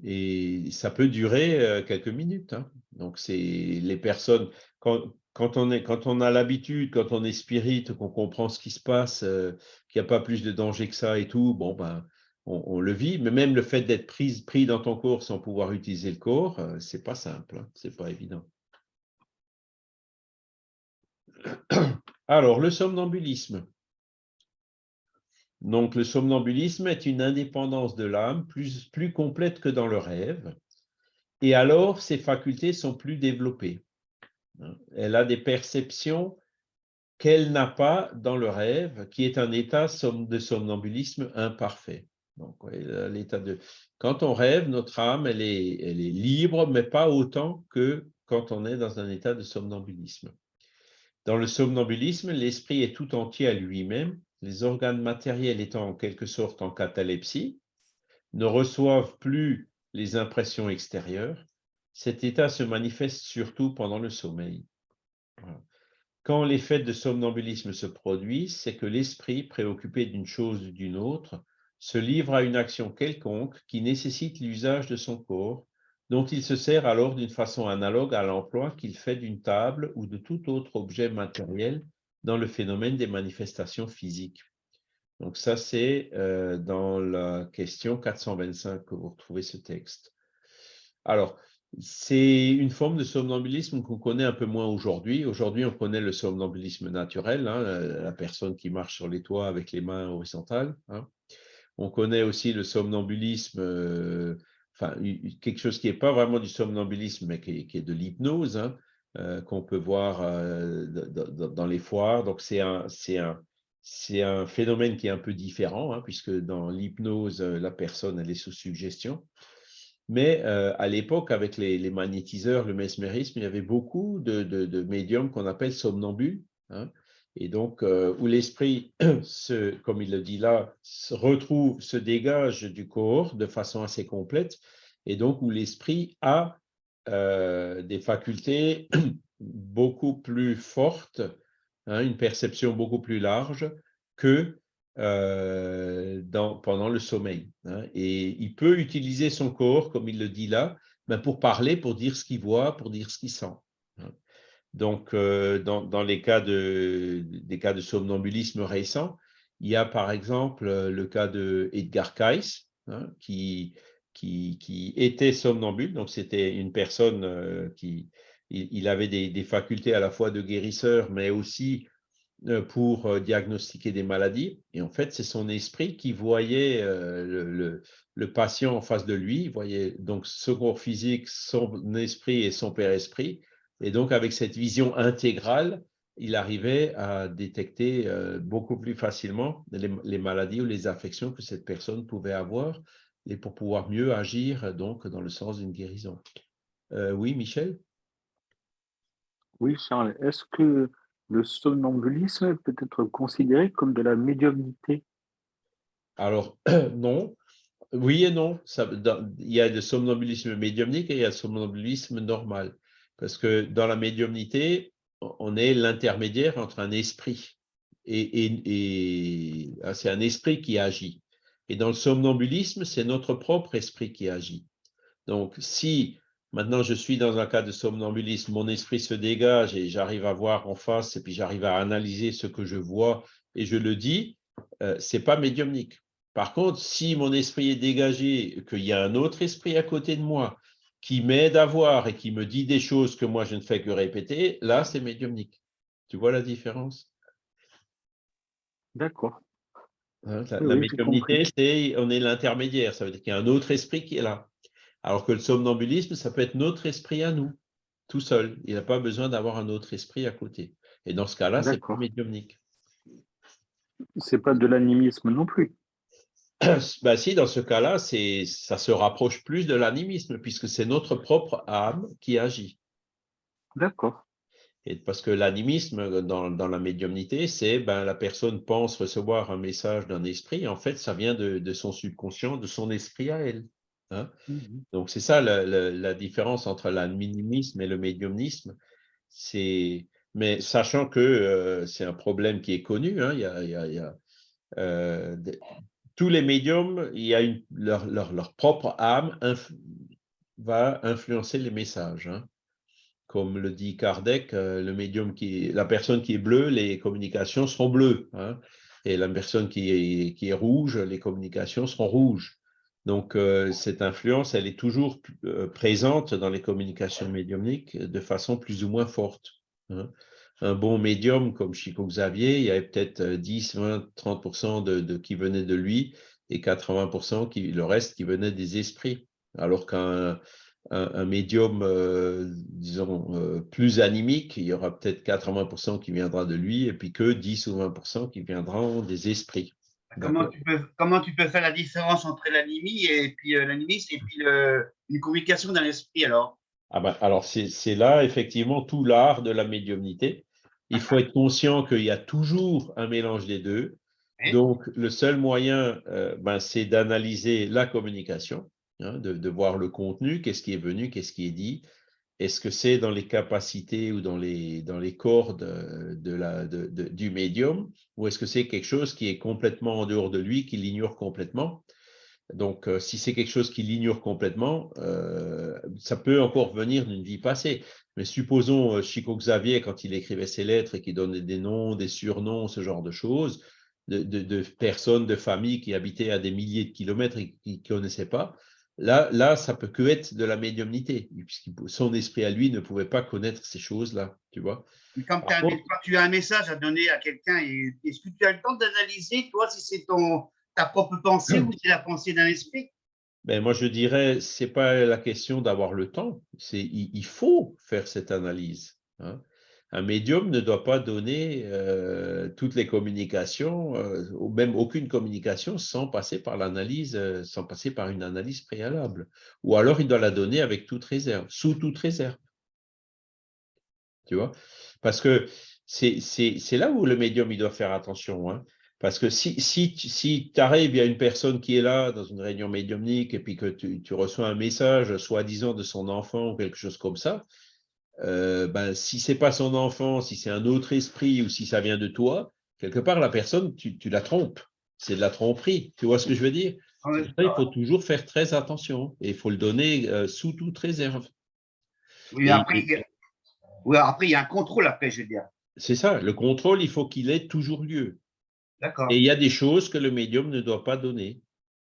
Et ça peut durer quelques minutes. Donc, c'est les personnes, quand, quand on, est, quand on a l'habitude, quand on est spirit, qu'on comprend ce qui se passe, qu'il n'y a pas plus de danger que ça et tout, bon, ben, on, le vit. Mais même le fait d'être pris, pris dans ton corps sans pouvoir utiliser le corps, euh, c'est pas simple, hein, c'est pas évident. (clears throat) Alors, le somnambulisme. Donc, le somnambulisme est une indépendance de l'âme plus, complète que dans le rêve. Et alors, ses facultés sont plus développées. Elle a des perceptions qu'elle n'a pas dans le rêve, qui est un état de somnambulisme imparfait. Donc. Quand on rêve, notre âme, elle est libre, mais pas autant que quand on est dans un état de somnambulisme. Dans le somnambulisme, l'esprit est tout entier à lui-même, les organes matériels étant en quelque sorte en catalepsie, ne reçoivent plus les impressions extérieures, cet état se manifeste surtout pendant le sommeil. Quand l'effet de somnambulisme se produit, c'est que l'esprit, préoccupé d'une chose ou d'une autre, se livre à une action quelconque qui nécessite l'usage de son corps, dont il se sert alors d'une façon analogue à l'emploi qu'il fait d'une table ou de tout autre objet matériel dans le phénomène des manifestations physiques. Donc ça, c'est euh, dans la question 425 que vous retrouvez ce texte. Alors, c'est une forme de somnambulisme qu'on connaît un peu moins aujourd'hui. Aujourd'hui, on connaît le somnambulisme naturel, hein, la personne qui marche sur les toits avec les mains horizontales. Hein. On connaît aussi le somnambulisme, euh, enfin, quelque chose qui n'est pas vraiment du somnambulisme, mais qui est, de l'hypnose, hein, qu'on peut voir euh, dans les foires. Donc, c'est un, un, un, phénomène qui est un peu différent, puisque dans l'hypnose, la personne, elle est sous suggestion. Mais euh, à l'époque, avec les, magnétiseurs, le mesmérisme, il y avait beaucoup de, médiums qu'on appelle somnambules. Hein. et donc, euh, où l'esprit, (clears throat) comme il le dit là, se retrouve, se dégage du corps de façon assez complète, et donc où l'esprit a euh, des facultés (clears throat) beaucoup plus forte, hein, une perception beaucoup plus large que euh, pendant le sommeil. Hein. Et il peut utiliser son corps, comme il le dit là, ben pour parler, pour dire ce qu'il voit, pour dire ce qu'il sent. Hein. Donc, euh, dans, les cas de, somnambulisme récents, il y a par exemple le cas de Edgar qui, qui, était somnambule. Donc, c'était une personne euh, qui il, avait des, facultés à la fois de guérisseur, mais aussi euh, pour euh, diagnostiquer des maladies. Et en fait, c'est son esprit qui voyait le, patient en face de lui, il voyait donc son corps physique, son esprit et son père-esprit. Et donc, avec cette vision intégrale, il arrivait à détecter beaucoup plus facilement les, maladies ou les affections que cette personne pouvait avoir et pour pouvoir mieux agir donc dans le sens d'une guérison. oui, Michel? Oui, Charles. Est-ce que le somnambulisme peut être considéré comme de la médiumnité? Alors, (clears throat) non. Oui et non. Ça, il y a le somnambulisme médiumnique et il y a le somnambulisme normal. Parce que dans la médiumnité, on est l'intermédiaire entre un esprit et, et ah, c'est un esprit qui agit. Et dans le somnambulisme, c'est notre propre esprit qui agit. Donc, si Maintenant, je suis dans un cas de somnambulisme, mon esprit se dégage et j'arrive à voir en face et puis j'arrive à analyser ce que je vois et je le dis, euh, ce n'est pas médiumnique. Par contre, si mon esprit est dégagé, qu'il y a un autre esprit à côté de moi qui m'aide à voir et qui me dit des choses que moi je ne fais que répéter, là, c'est médiumnique. Tu vois la différence? D'accord. Hein, la, médiumnité, c'est on est l'intermédiaire. Ça veut dire qu'il y a un autre esprit qui est là. Alors que le somnambulisme, ça peut être notre esprit à nous, tout seul. Il n'a pas besoin d'avoir un autre esprit à côté. Et dans ce cas-là, c'est pas médiumnique. C'est pas de l'animisme non plus. (clears throat) Ben si, dans ce cas-là, ça se rapproche plus de l'animisme, puisque c'est notre propre âme qui agit. D'accord. Et parce que l'animisme, dans, la médiumnité, c'est ben, la personne pense recevoir un message d'un esprit, en fait, ça vient de son subconscient, de son esprit à elle. Hein. Mmh Donc, c'est ça la, différence entre l'animisme et le médiumnisme. Mais sachant que euh, c'est un problème qui est connu, hein, il y a, euh, tous les médiums, il y a leur, propre âme va influencer les messages. Hein. Comme le dit Kardec, euh, le médium qui la personne qui est bleue, les communications seront bleues. Et la personne qui est, rouge, les communications seront rouges. Donc, euh, cette influence, elle est toujours euh, présente dans les communications médiumniques de façon plus ou moins forte. Hein. Un bon médium comme Chico Xavier, il y avait peut-être 10, 20, 30% de, qui venaient de lui et 80% qui, le reste qui venait des esprits. Alors qu'un un, médium, euh, disons, plus animique, il y aura peut-être 80% qui viendra de lui et puis que 10 ou 20% qui viendront des esprits. Comment tu, peux, comment tu peux faire la différence entre l'anémie et puis euh, l'animisme et puis le, une communication d'un esprit alors? Ah ben, Alors, c'est là effectivement tout l'art de la médiumnité. Il faut être conscient qu'il y a toujours un mélange des deux. Donc, le seul moyen, euh, ben, c'est d'analyser la communication, hein, de, voir le contenu, qu'est-ce qui est venu, qu'est-ce qui est dit, est-ce que c'est dans les capacités ou dans les, dans cordes de, du médium ou est-ce que c'est quelque chose qui est complètement en dehors de lui, qui l'ignore complètement? Donc, euh, si c'est quelque chose qui l'ignore complètement, euh, ça peut encore venir d'une vie passée. Mais supposons euh, Chico Xavier, quand il écrivait ses lettres et qu'il donnait des noms, des surnoms, ce genre de choses, de, de personnes, de familles qui habitaient à des milliers de kilomètres et qui ne connaissaient pas, Là, là, ça peut que être de la médiumnité, puisque son esprit à lui ne pouvait pas connaître ces choses-là, tu vois. Quand, tu as un message à donner à quelqu'un, est-ce que tu as le temps d'analyser, toi, si c'est ta propre pensée ou c'est la pensée d'un esprit? Ben, Moi, je dirais, ce n'est pas la question d'avoir le temps, c'est il, faut faire cette analyse. Hein un médium ne doit pas donner euh, toutes les communications, euh, ou même aucune communication, sans passer par l'analyse, euh, sans passer par une analyse préalable. Ou alors, il doit la donner avec toute réserve, sous toute réserve. Tu vois? Parce que c'est là où le médium il doit faire attention. Hein. Parce que si, si, si tu arrives, il y a une personne qui est là dans une réunion médiumnique et puis que tu, tu reçois un message, soi-disant de son enfant ou quelque chose comme ça, euh, ben, si c'est pas son enfant, si c'est un autre esprit ou si ça vient de toi, quelque part, la personne, tu, tu la trompes. C'est de la tromperie. Tu vois ce que je veux dire? Ça, Il faut toujours faire très attention et il faut le donner euh, sous toute réserve. Oui, Et- après, il y a- oui, après, il y a un contrôle après, je veux dire. C'est ça, le contrôle, il faut qu'il ait toujours lieu. D'accord. Et il y a des choses que le médium ne doit pas donner.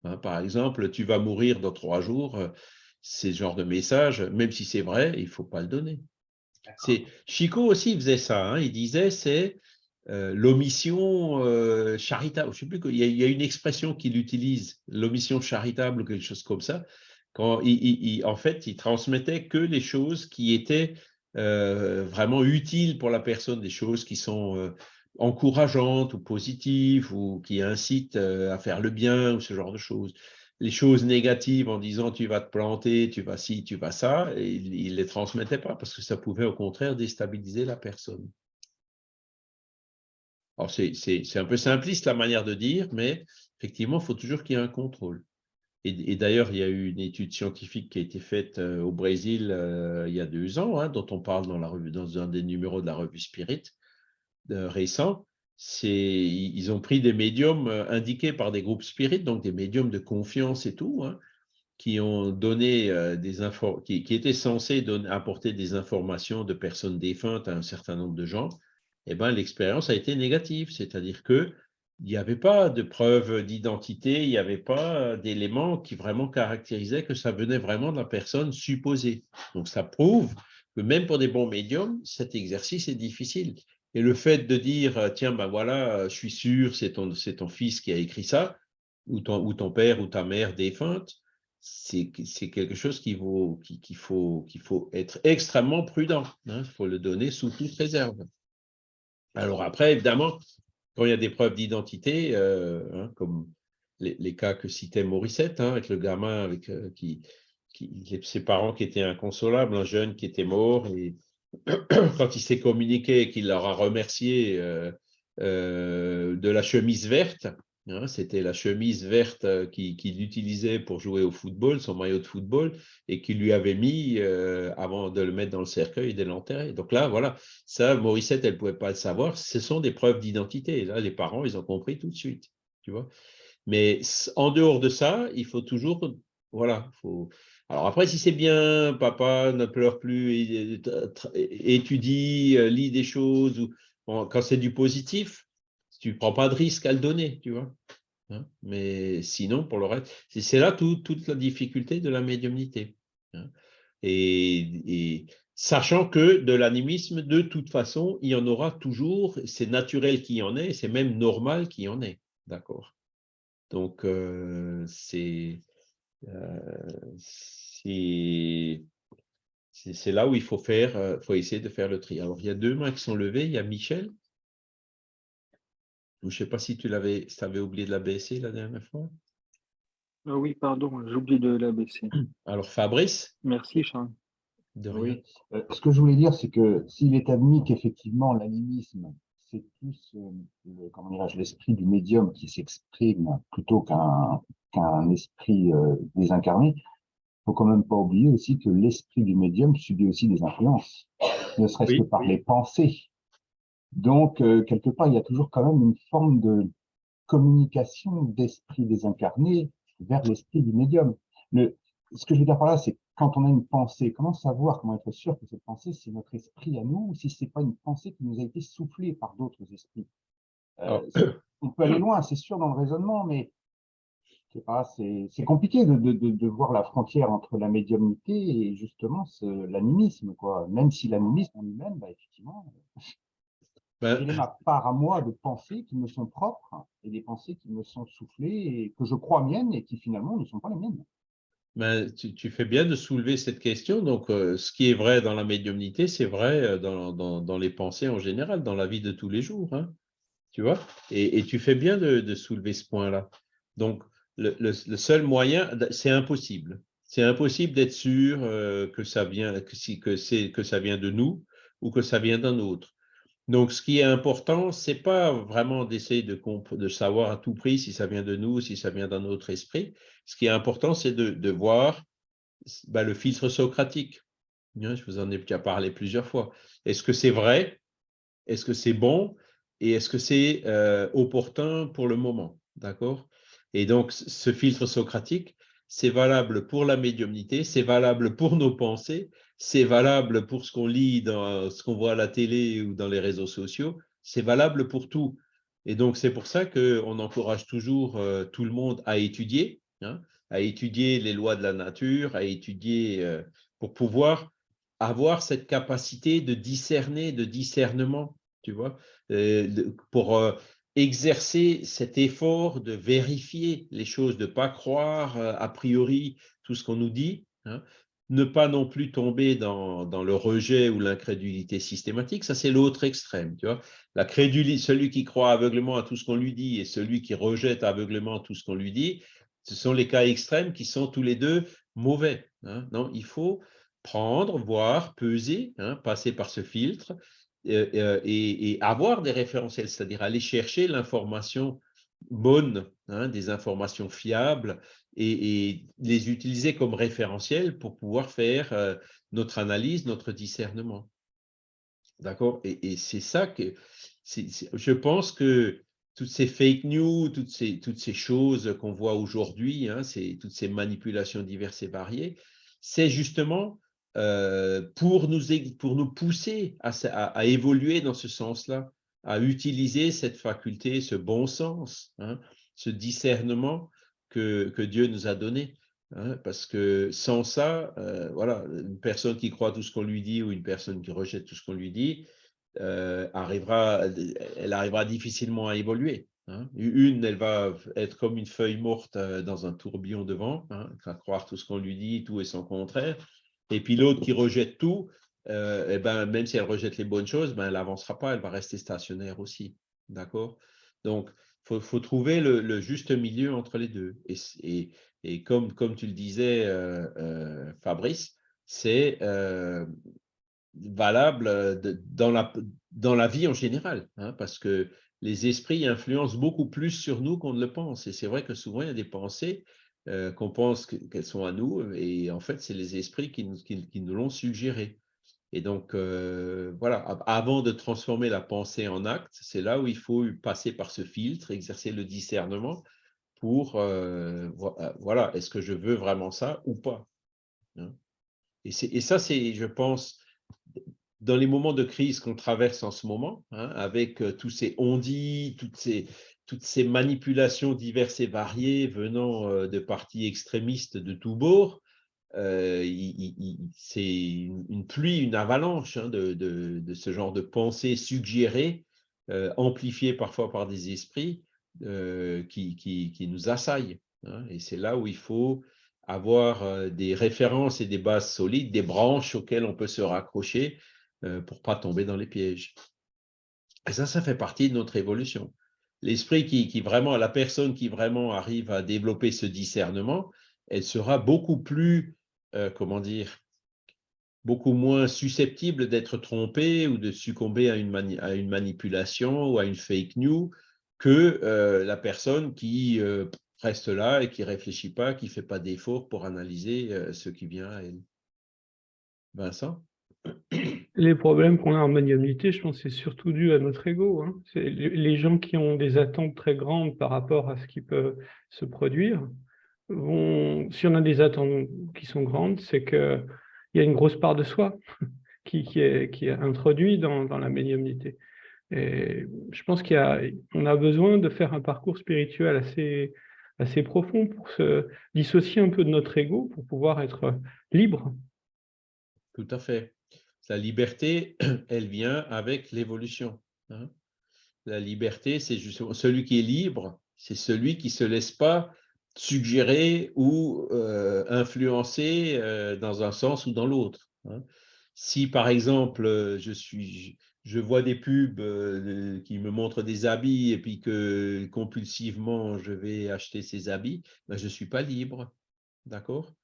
Hein, par exemple, tu vas mourir dans trois jours, euh, c'est ce genre de message, même si c'est vrai, il ne faut pas le donner. Chico aussi faisait ça. hein, il disait c'est euh, l'omission euh, charitable. Je sais plus. Il y, a, il y a une expression qu'il utilise, l'omission charitable ou quelque chose comme ça. Quand il, il- il- en fait, il transmettait que les choses qui étaient euh, vraiment utiles pour la personne, des choses qui sont encourageantes ou positives ou qui incitent à faire le bien ou ce genre de choses. Les choses négatives en disant tu vas te planter, tu vas ci, tu vas ça, et il ne les transmettait pas parce que ça pouvait au contraire déstabiliser la personne. C'est un peu simpliste la manière de dire, mais effectivement, il faut toujours qu'il y ait un contrôle. Et, d'ailleurs, il y a eu une étude scientifique qui a été faite euh, au Brésil euh, il y a deux ans, hein, dont on parle dans, la dans un des numéros de la revue Spirit euh, récent. Ils ont pris des médiums euh, indiqués par des groupes spirites, donc des médiums de confiance et tout, hein, qui ont donné euh, des qui, étaient censés apporter des informations de personnes défuntes à un certain nombre de gens. Eh ben, l'expérience a été négative, c'est-à-dire que il n'y avait pas de preuve d'identité, il n'y avait pas d'éléments qui vraiment caractérisaient que ça venait vraiment de la personne supposée. Donc, ça prouve que même pour des bons médiums, cet exercice est difficile. Et le fait de dire, euh, tiens, ben voilà, euh, je suis sûr, c'est ton, ton fils qui a écrit ça, ou ton, père ou ta mère défunte, c'est quelque chose qu'il faut, qu'il faut, qu'il faut être extrêmement prudent. hein. Il faut le donner sous toute réserve. Alors après, évidemment, quand il y a des preuves d'identité, euh, hein, comme les, cas que citait Morissette, hein, avec le gamin avec, qui, qui, ses parents qui étaient inconsolables, un jeune qui était mort, (clears throat) quand il s'est communiqué qu'il leur a remercié euh, euh, de la chemise verte, hein, c'était la chemise verte euh, qu'il qui utilisait pour jouer au football, son maillot de football, et qu'il lui avait mis avant de le mettre dans le cercueil et de l'enterrer. Donc là, voilà, ça, Morissette, elle ne pouvait pas le savoir. Ce sont des preuves d'identité. Là, les parents, ils ont compris tout de suite. Tu vois Mais en dehors de ça, il faut toujours. Voilà. Faut... Alors après, si c'est bien, papa ne pleure plus, étudie, lit des choses, ou quand c'est du positif, tu ne prends pas de risque à le donner, tu vois. Hein Mais sinon, pour le reste, c'est là tout, toute la difficulté de la médiumnité. Hein et, sachant que de l'animisme, de toute façon, il y en aura toujours, c'est naturel qu'il y en ait, c'est même normal qu'il y en ait. D'accord Donc, euh, c'est euh, c'est là où il faut faire, euh, faut essayer de faire le tri. Alors, il y a deux mains qui sont levées, il y a Michel. Je ne sais pas si tu l'avais, si avais oublié de la baisser la dernière fois. Ah oui, pardon, j'oublie de la baisser. (clears throat) Alors, Fabrice Merci, Charles. De rien. Oui. Euh, ce que je voulais dire, c'est que s'il est admis qu'effectivement l'animisme, c'est plus euh, le- l'esprit du médium qui s'exprime plutôt qu'un esprit euh, désincarné, faut quand même pas oublier aussi que l'esprit du médium subit aussi des influences, ne serait-ce Oui, que par oui. les pensées. Donc, euh, quelque part, il y a toujours quand même une forme de communication d'esprit désincarné vers l'esprit du médium. Le, ce que je veux dire par là, c'est que quand on a une pensée, comment savoir, comment être sûr que cette pensée, c'est notre esprit à nous, ou si c'est pas une pensée qui nous a été soufflée par d'autres esprits? Euh, c'est- on peut aller loin, c'est sûr, dans le raisonnement, mais c'est compliqué de, de, de, voir la frontière entre la médiumnité et justement ce- l'animisme, quoi. Même si l'animisme en lui-même, bah, effectivement, (laughs) ben, quelle est ma part à moi de pensées qui me sont propres et des pensées qui me sont soufflées et que je crois miennes et qui finalement ne sont pas les miennes. Ben, tu, fais bien de soulever cette question. Donc, euh, ce qui est vrai dans la médiumnité, c'est vrai euh, dans, dans, les pensées en général, dans la vie de tous les jours. hein. tu vois? Et, tu fais bien de, soulever ce point-là. Donc, le, seul moyen, c'est impossible. C'est impossible d'être sûr euh, que, ça vient, que, si, que, que ça vient de nous ou que ça vient d'un autre. Donc, ce qui est important, c'est pas vraiment d'essayer de, savoir à tout prix si ça vient de nous, si ça vient d'un autre esprit. Ce qui est important, c'est de, voir ben, le filtre socratique. Hein, je vous en ai déjà parlé plusieurs fois. Est-ce que c'est vrai? Est-ce que c'est bon? Et est-ce que c'est euh, opportun pour le moment? D'accord? Et donc, ce filtre socratique, c'est valable pour la médiumnité, c'est valable pour nos pensées, c'est valable pour ce qu'on lit, ce qu'on voit à la télé ou dans les réseaux sociaux, c'est valable pour tout. Et donc, c'est pour ça qu'on encourage toujours euh, tout le monde à étudier, hein, à étudier les lois de la nature, à étudier euh, pour pouvoir avoir cette capacité de discerner, de discernement, tu vois, euh, pour exercer cet effort de vérifier les choses, de ne pas croire a priori tout ce qu'on nous dit, hein, ne pas non plus tomber dans, le rejet ou l'incrédulité systématique, ça c'est l'autre extrême. La crédulité, celui qui croit aveuglément à tout ce qu'on lui dit et celui qui rejette aveuglément tout ce qu'on lui dit, ce sont les cas extrêmes qui sont tous les deux mauvais. Hein. Non, il faut prendre, voir, peser, hein, passer par ce filtre euh, euh, et, et, avoir des référentiels, c'est-à-dire aller chercher l'information bonne, hein, des informations fiables et, les utiliser comme référentiel pour pouvoir faire euh, notre analyse, notre discernement. D'accord? Et, c'est ça que je pense que toutes ces fake news, toutes ces, toutes ces choses qu'on voit aujourd'hui, hein, toutes ces manipulations diverses et variées, c'est justement euh, pour, nous, pour nous pousser à, à évoluer dans ce sens-là, à utiliser cette faculté, ce bon sens, hein, ce discernement que, Dieu nous a donné. Hein, parce que sans ça, euh, voilà, une personne qui croit tout ce qu'on lui dit ou une personne qui rejette tout ce qu'on lui dit, euh, arrivera, elle arrivera difficilement à évoluer. Hein. Une, elle va être comme une feuille morte euh, dans un tourbillon de vent, hein, à croire tout ce qu'on lui dit, tout est son contraire. Et puis l'autre qui rejette tout, euh, eh ben, même si elle rejette les bonnes choses, ben, elle n'avancera pas, elle va rester stationnaire aussi. D'accord? Donc, il faut, trouver le, juste milieu entre les deux. Et, comme, tu le disais, euh, euh, Fabrice, c'est valable dans, la, vie en général, hein, parce que les esprits influencent beaucoup plus sur nous qu'on ne le pense. Et c'est vrai que souvent, il y a des pensées qu'on pense qu'elles sont à nous, et en fait, c'est les esprits qui nous l'ont suggéré. Et donc, euh, voilà, avant de transformer la pensée en acte, c'est là où il faut passer par ce filtre, exercer le discernement pour, euh, euh, voilà, est-ce que je veux vraiment ça ou pas hein? et, et, ça, c'est, je pense, dans les moments de crise qu'on traverse en ce moment, hein, avec tous ces on-dit, toutes ces, manipulations diverses et variées venant de partis extrémistes de tous bords, c'est une, pluie, une avalanche hein, de, ce genre de pensées suggérées, euh, amplifiées parfois par des esprits euh, qui, nous assaillent. Hein. et c'est là où il faut avoir des références et des bases solides, des branches auxquelles on peut se raccrocher pour pas tomber dans les pièges. Et ça, ça fait partie de notre évolution. L'esprit qui, vraiment, la personne qui vraiment arrive à développer ce discernement, elle sera beaucoup plus euh, comment dire, beaucoup moins susceptible d'être trompé ou de succomber à une, à une, manipulation ou à une fake news que euh, la personne qui euh, reste là et qui ne réfléchit pas, qui ne fait pas d'effort pour analyser ce qui vient à elle. Vincent? Les problèmes qu'on a en médiumnité, je pense c'est surtout dû à notre ego. Hein. Les gens qui ont des attentes très grandes par rapport à ce qui peut se produire, si on a des attentes qui sont grandes, c'est qu'il y a une grosse part de soi (laughs) qui, est, introduite dans, la médiumnité. Et je pense qu'on a, a besoin de faire un parcours spirituel assez, assez profond pour se dissocier un peu de notre ego, pour pouvoir être libre. Tout à fait. La liberté, (clears throat) elle vient avec l'évolution. Hein. La liberté, c'est justement celui qui est libre, c'est celui qui ne se laisse pas suggérer ou euh, influencer euh, dans un sens ou dans l'autre. Hein. Si par exemple, euh, je, suis, je vois des pubs qui me montrent des habits et puis que compulsivement je vais acheter ces habits, ben, je ne suis pas libre. D'accord?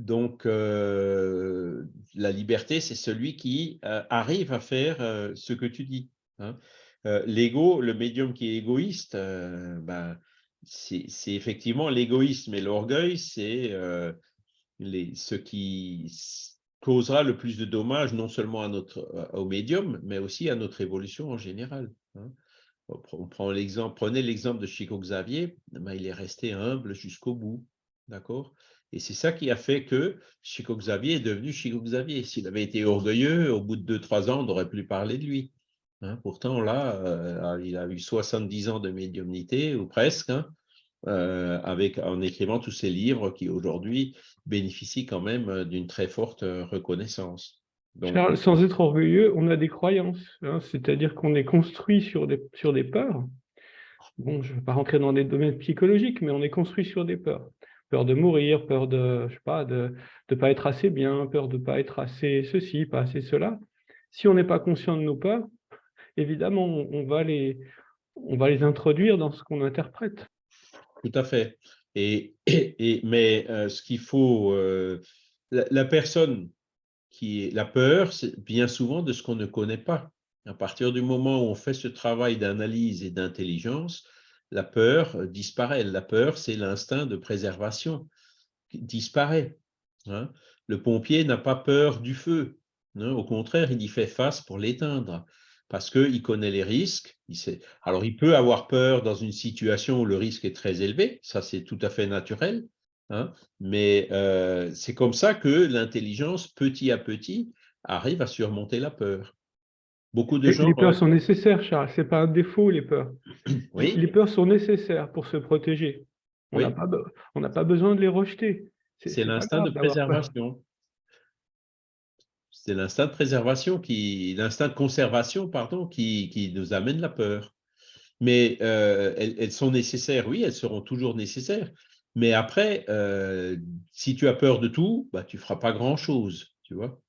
Donc, la liberté, c'est celui qui arrive à faire ce que tu dis. Hein. L'ego, le médium qui est égoïste, ben, c'est effectivement l'égoïsme et l'orgueil, c'est euh, ce qui causera le plus de dommages non seulement à notre, au médium, mais aussi à notre évolution en général. hein. On prend l'exemple, prenez l'exemple de Chico Xavier, ben, il est resté humble jusqu'au bout, d'accord? Et c'est ça qui a fait que Chico Xavier est devenu Chico Xavier. S'il avait été orgueilleux, au bout de 2-3 ans, on n'aurait plus parlé de lui. Hein. Pourtant, là, euh, il a eu 70 ans de médiumnité, ou presque, hein, euh, avec, en écrivant tous ces livres qui aujourd'hui bénéficient quand même euh, d'une très forte reconnaissance. Donc, Charles, sans être orgueilleux, on a des croyances, hein, c'est-à-dire qu'on est construit sur des, sur des peurs. Bon, je ne vais pas rentrer dans des domaines psychologiques, mais on est construit sur des peurs. Peur de mourir, peur de, je sais pas, de ne pas être assez bien, peur de ne pas être assez ceci, pas assez cela. Si on n'est pas conscient de nos peurs, évidemment, on, va les, on va les introduire dans ce qu'on interprète. Tout à fait. Et, mais euh, ce qu'il faut, euh, la, personne qui la peur, c'est bien souvent de ce qu'on ne connaît pas. À partir du moment où on fait ce travail d'analyse et d'intelligence, la peur euh, disparaît. La peur, c'est l'instinct de préservation qui disparaît. hein. Le pompier n'a pas peur du feu. hein. Au contraire, il y fait face pour l'éteindre parce qu'il connaît les risques. Il sait... Alors, il peut avoir peur dans une situation où le risque est très élevé, ça c'est tout à fait naturel, hein, mais euh, c'est comme ça que l'intelligence, petit à petit, arrive à surmonter la peur. Beaucoup de gens... les peurs sont nécessaires, Charles, ce n'est pas un défaut, les peurs. (clears throat) Oui, Les peurs sont nécessaires pour se protéger. On Oui. n'a pas, besoin de les rejeter. c'est l'instinct de préservation. C'est l'instinct de préservation, qui, l'instinct de conservation, pardon, qui, qui nous amène la peur. Mais euh, elles, elles sont nécessaires, oui, elles seront toujours nécessaires. Mais après, euh, si tu as peur de tout, bah, tu ne feras pas grand-chose, tu vois.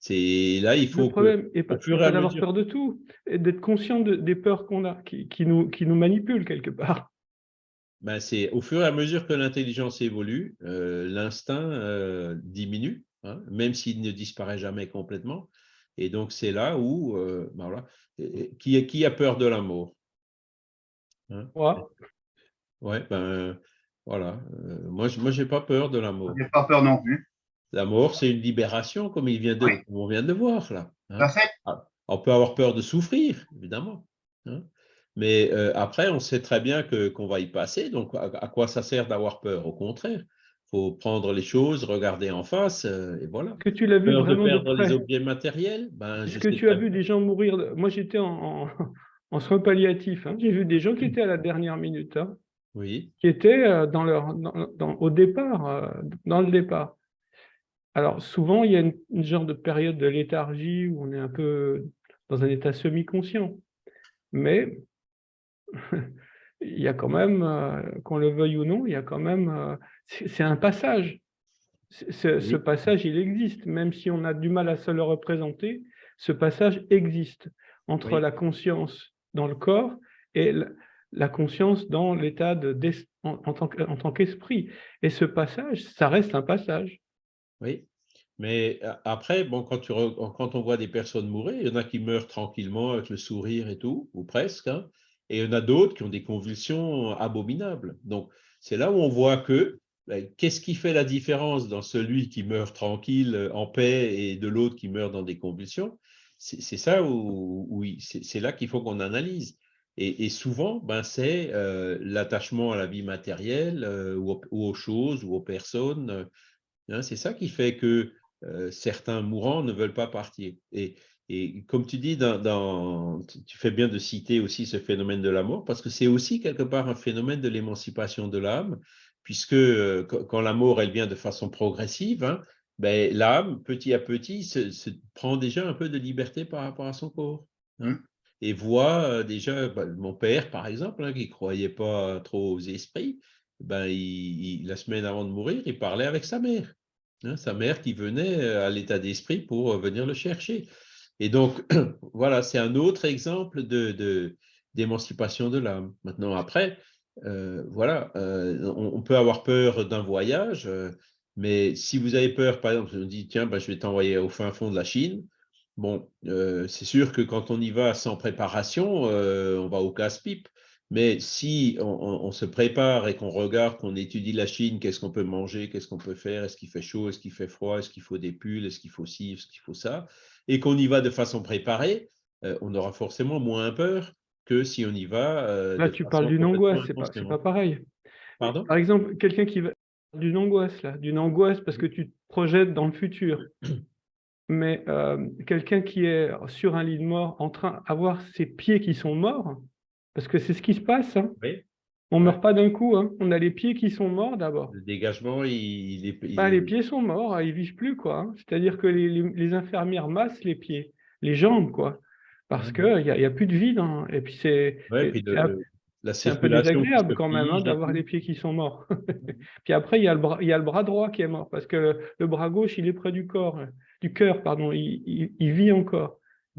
C'est là, il faut Le que, problème pas, d'avoir mesure- peur de tout, d'être conscient de- des peurs qu'on a, qui, qui nous, qui nous manipulent quelque part. ben, c'est au fur et à mesure que l'intelligence évolue, euh, l'instinct euh, diminue, hein, même s'il ne disparaît jamais complètement. Et donc, c'est là où, euh, ben voilà, qui, qui a peur de la mort Hein? Moi, Ouais, ben voilà. Euh, moi, je- moi, j'ai pas peur de la mort. J'ai pas peur non plus. La mort, c'est une libération, comme il vient de, Oui. comme on vient de voir là. hein? Fait. On peut avoir peur de souffrir, évidemment. hein? Mais euh, après, on sait très bien que qu'on va y passer. Donc, à, à quoi ça sert d'avoir peur? Au contraire, faut prendre les choses, regarder en face, euh, et voilà. que tu l'as vu Peur vraiment de perdre les près? objets matériels? Ben, Est-ce que tu as vu des gens mourir de- Moi, j'étais en, en, en soins palliatifs. hein. J'ai vu des gens qui étaient à la dernière minute, hein, Oui, qui étaient euh, dans leur, dans- dans- au départ, euh, dans le départ. Alors, souvent, il y a une, une genre de période de léthargie où on est un peu dans un état semi-conscient. Mais (laughs) il y a quand même, euh, qu'on le veuille ou non, il y a quand même, euh, c'est un passage. Ce passage, il existe, même si on a du mal à se le représenter, ce passage existe entre Oui. la conscience dans le corps et la conscience dans l'état de, en, en tant tant qu'esprit. Et ce passage, ça reste un passage. oui. Mais a- après, bon, quand, tu re- quand on voit des personnes mourir, il y en a qui meurent tranquillement avec le sourire et tout, ou presque, hein, et il y en a d'autres qui ont des convulsions abominables. Donc, c'est là où on voit que qu'est-ce qui fait la différence dans celui qui meurt tranquille, euh, en paix, et de l'autre qui meurt dans des convulsions? C'est ça où, c'est là qu'il faut qu'on analyse. Et, souvent, ben, c'est euh, l'attachement à la vie matérielle euh, ou, aux, choses ou aux personnes. hein, c'est ça qui fait que certains mourants ne veulent pas partir. Et, et comme tu dis, dans, dans- tu- fais bien de citer aussi ce phénomène de la mort, parce que c'est aussi quelque part un phénomène de l'émancipation de l'âme, puisque euh, quand la mort, elle vient de façon progressive, hein, ben, l'âme, petit à petit, se, se prend déjà un peu de liberté par rapport à son corps. hein, et voit euh, déjà, ben, mon père, par exemple, hein, qui ne croyait pas trop aux esprits, ben, il- il- la semaine avant de mourir, il parlait avec sa mère. sa mère qui venait euh, à l'état d'esprit pour venir le chercher. Et donc, (clears throat) voilà, c'est un autre exemple d'émancipation de l'âme. Maintenant, après, euh, voilà, euh, on, peut avoir peur d'un voyage, euh, mais si vous avez peur, par exemple, on dit, tiens, ben, je vais t'envoyer au fin fond de la Chine, bon, c'est sûr que quand on y va sans préparation, on va au casse-pipe. Mais si on, on- on se prépare et qu'on regarde, qu'on étudie la Chine, qu'est-ce qu'on peut manger, qu'est-ce qu'on peut faire, est-ce qu'il fait chaud, est-ce qu'il fait froid, est-ce qu'il faut des pulls, est-ce qu'il faut ci, est-ce qu'il faut ça, et qu'on y va de façon préparée, euh, on aura forcément moins peur que si on y va. euh, Là, tu parles d'une angoisse, c'est pas, pas pareil. Pardon? Par exemple, quelqu'un qui va d'une angoisse là, d'une angoisse parce que tu te projettes dans le futur. (clears throat) Mais euh, quelqu'un qui est sur un lit de mort en train d'avoir ses pieds qui sont morts, parce que c'est ce qui se passe. hein. Oui. On meurt pas d'un coup, hein. on a les pieds qui sont morts d'abord. Le dégagement, il, est. il Bah, les pieds sont morts, ils vivent plus quoi. hein. C'est-à-dire que les, les- les infirmières massent les pieds, les jambes quoi, parce Mhm. que il y, a- y a plus de vie. dans- Et puis c'est Ouais, un- peu désagréable quand même hein, d'avoir les pieds qui sont morts. (laughs) Puis après, il y a le bras, il y a le bras droit qui est mort parce que le, le bras gauche, il est près du corps, du cœur, pardon, il, il- il vit encore.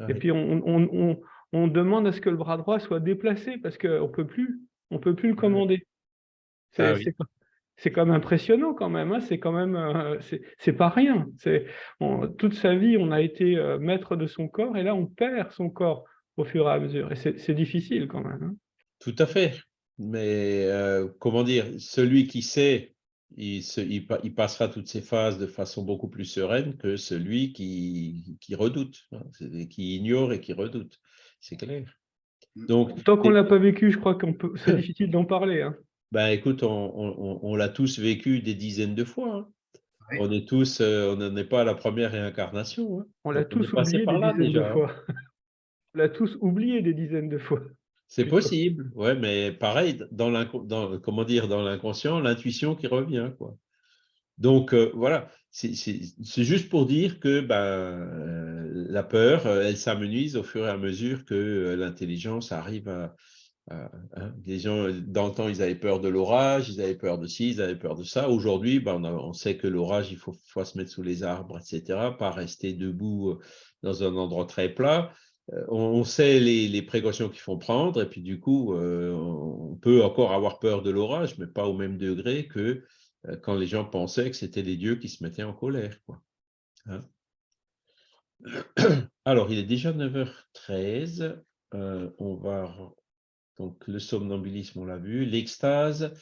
Et puis on, on- on- on demande à ce que le bras droit soit déplacé parce qu'on peut plus, on peut plus le commander. C'est Ah oui. quand même impressionnant quand même. hein, C'est quand même, euh, c'est pas rien. C'est toute sa vie, on a été euh, maître de son corps et là, on perd son corps au fur et à mesure. Et c'est difficile quand même. hein. Tout à fait. Mais euh, comment dire, celui qui sait, il, se- il pa- il passera toutes ces phases de façon beaucoup plus sereine que celui qui, qui redoute, hein, qui ignore et qui redoute. C'est clair. Donc, Tant qu'on et- l'a pas vécu, je crois qu'on peut. C'est (laughs) difficile d'en parler. hein. ben, écoute, on, on- on- on l'a tous vécu des dizaines de fois. hein. Oui. On est tous, euh, on n'en est pas à la première réincarnation. hein. On l'a tous passé oublié par des là dizaines déjà, de hein. fois. (laughs) On l'a tous oublié des dizaines de fois. C'est possible, ouais, mais pareil, dans dans, comment dire, dans l'inconscient, l'intuition qui revient, quoi. Donc euh, voilà, c'est c'est- c'est juste pour dire que ben, euh, la peur, euh, elle s'amenuise au fur et à mesure que euh, l'intelligence arrive à, hein, dans le temps, ils avaient peur de l'orage, ils avaient peur de ci, ils avaient peur de ça. Aujourd'hui, ben, on, sait que l'orage, il faut, se mettre sous les arbres, etc., pas rester debout euh, dans un endroit très plat. On, sait les, précautions qu'il faut prendre, et puis du coup, on peut encore avoir peur de l'orage, mais pas au même degré que quand les gens pensaient que c'était les dieux qui se mettaient en colère. Quoi. Hein. (clears throat) Alors, il est déjà 9h13. euh, on va. Donc, le somnambulisme, on l'a vu. L'extase.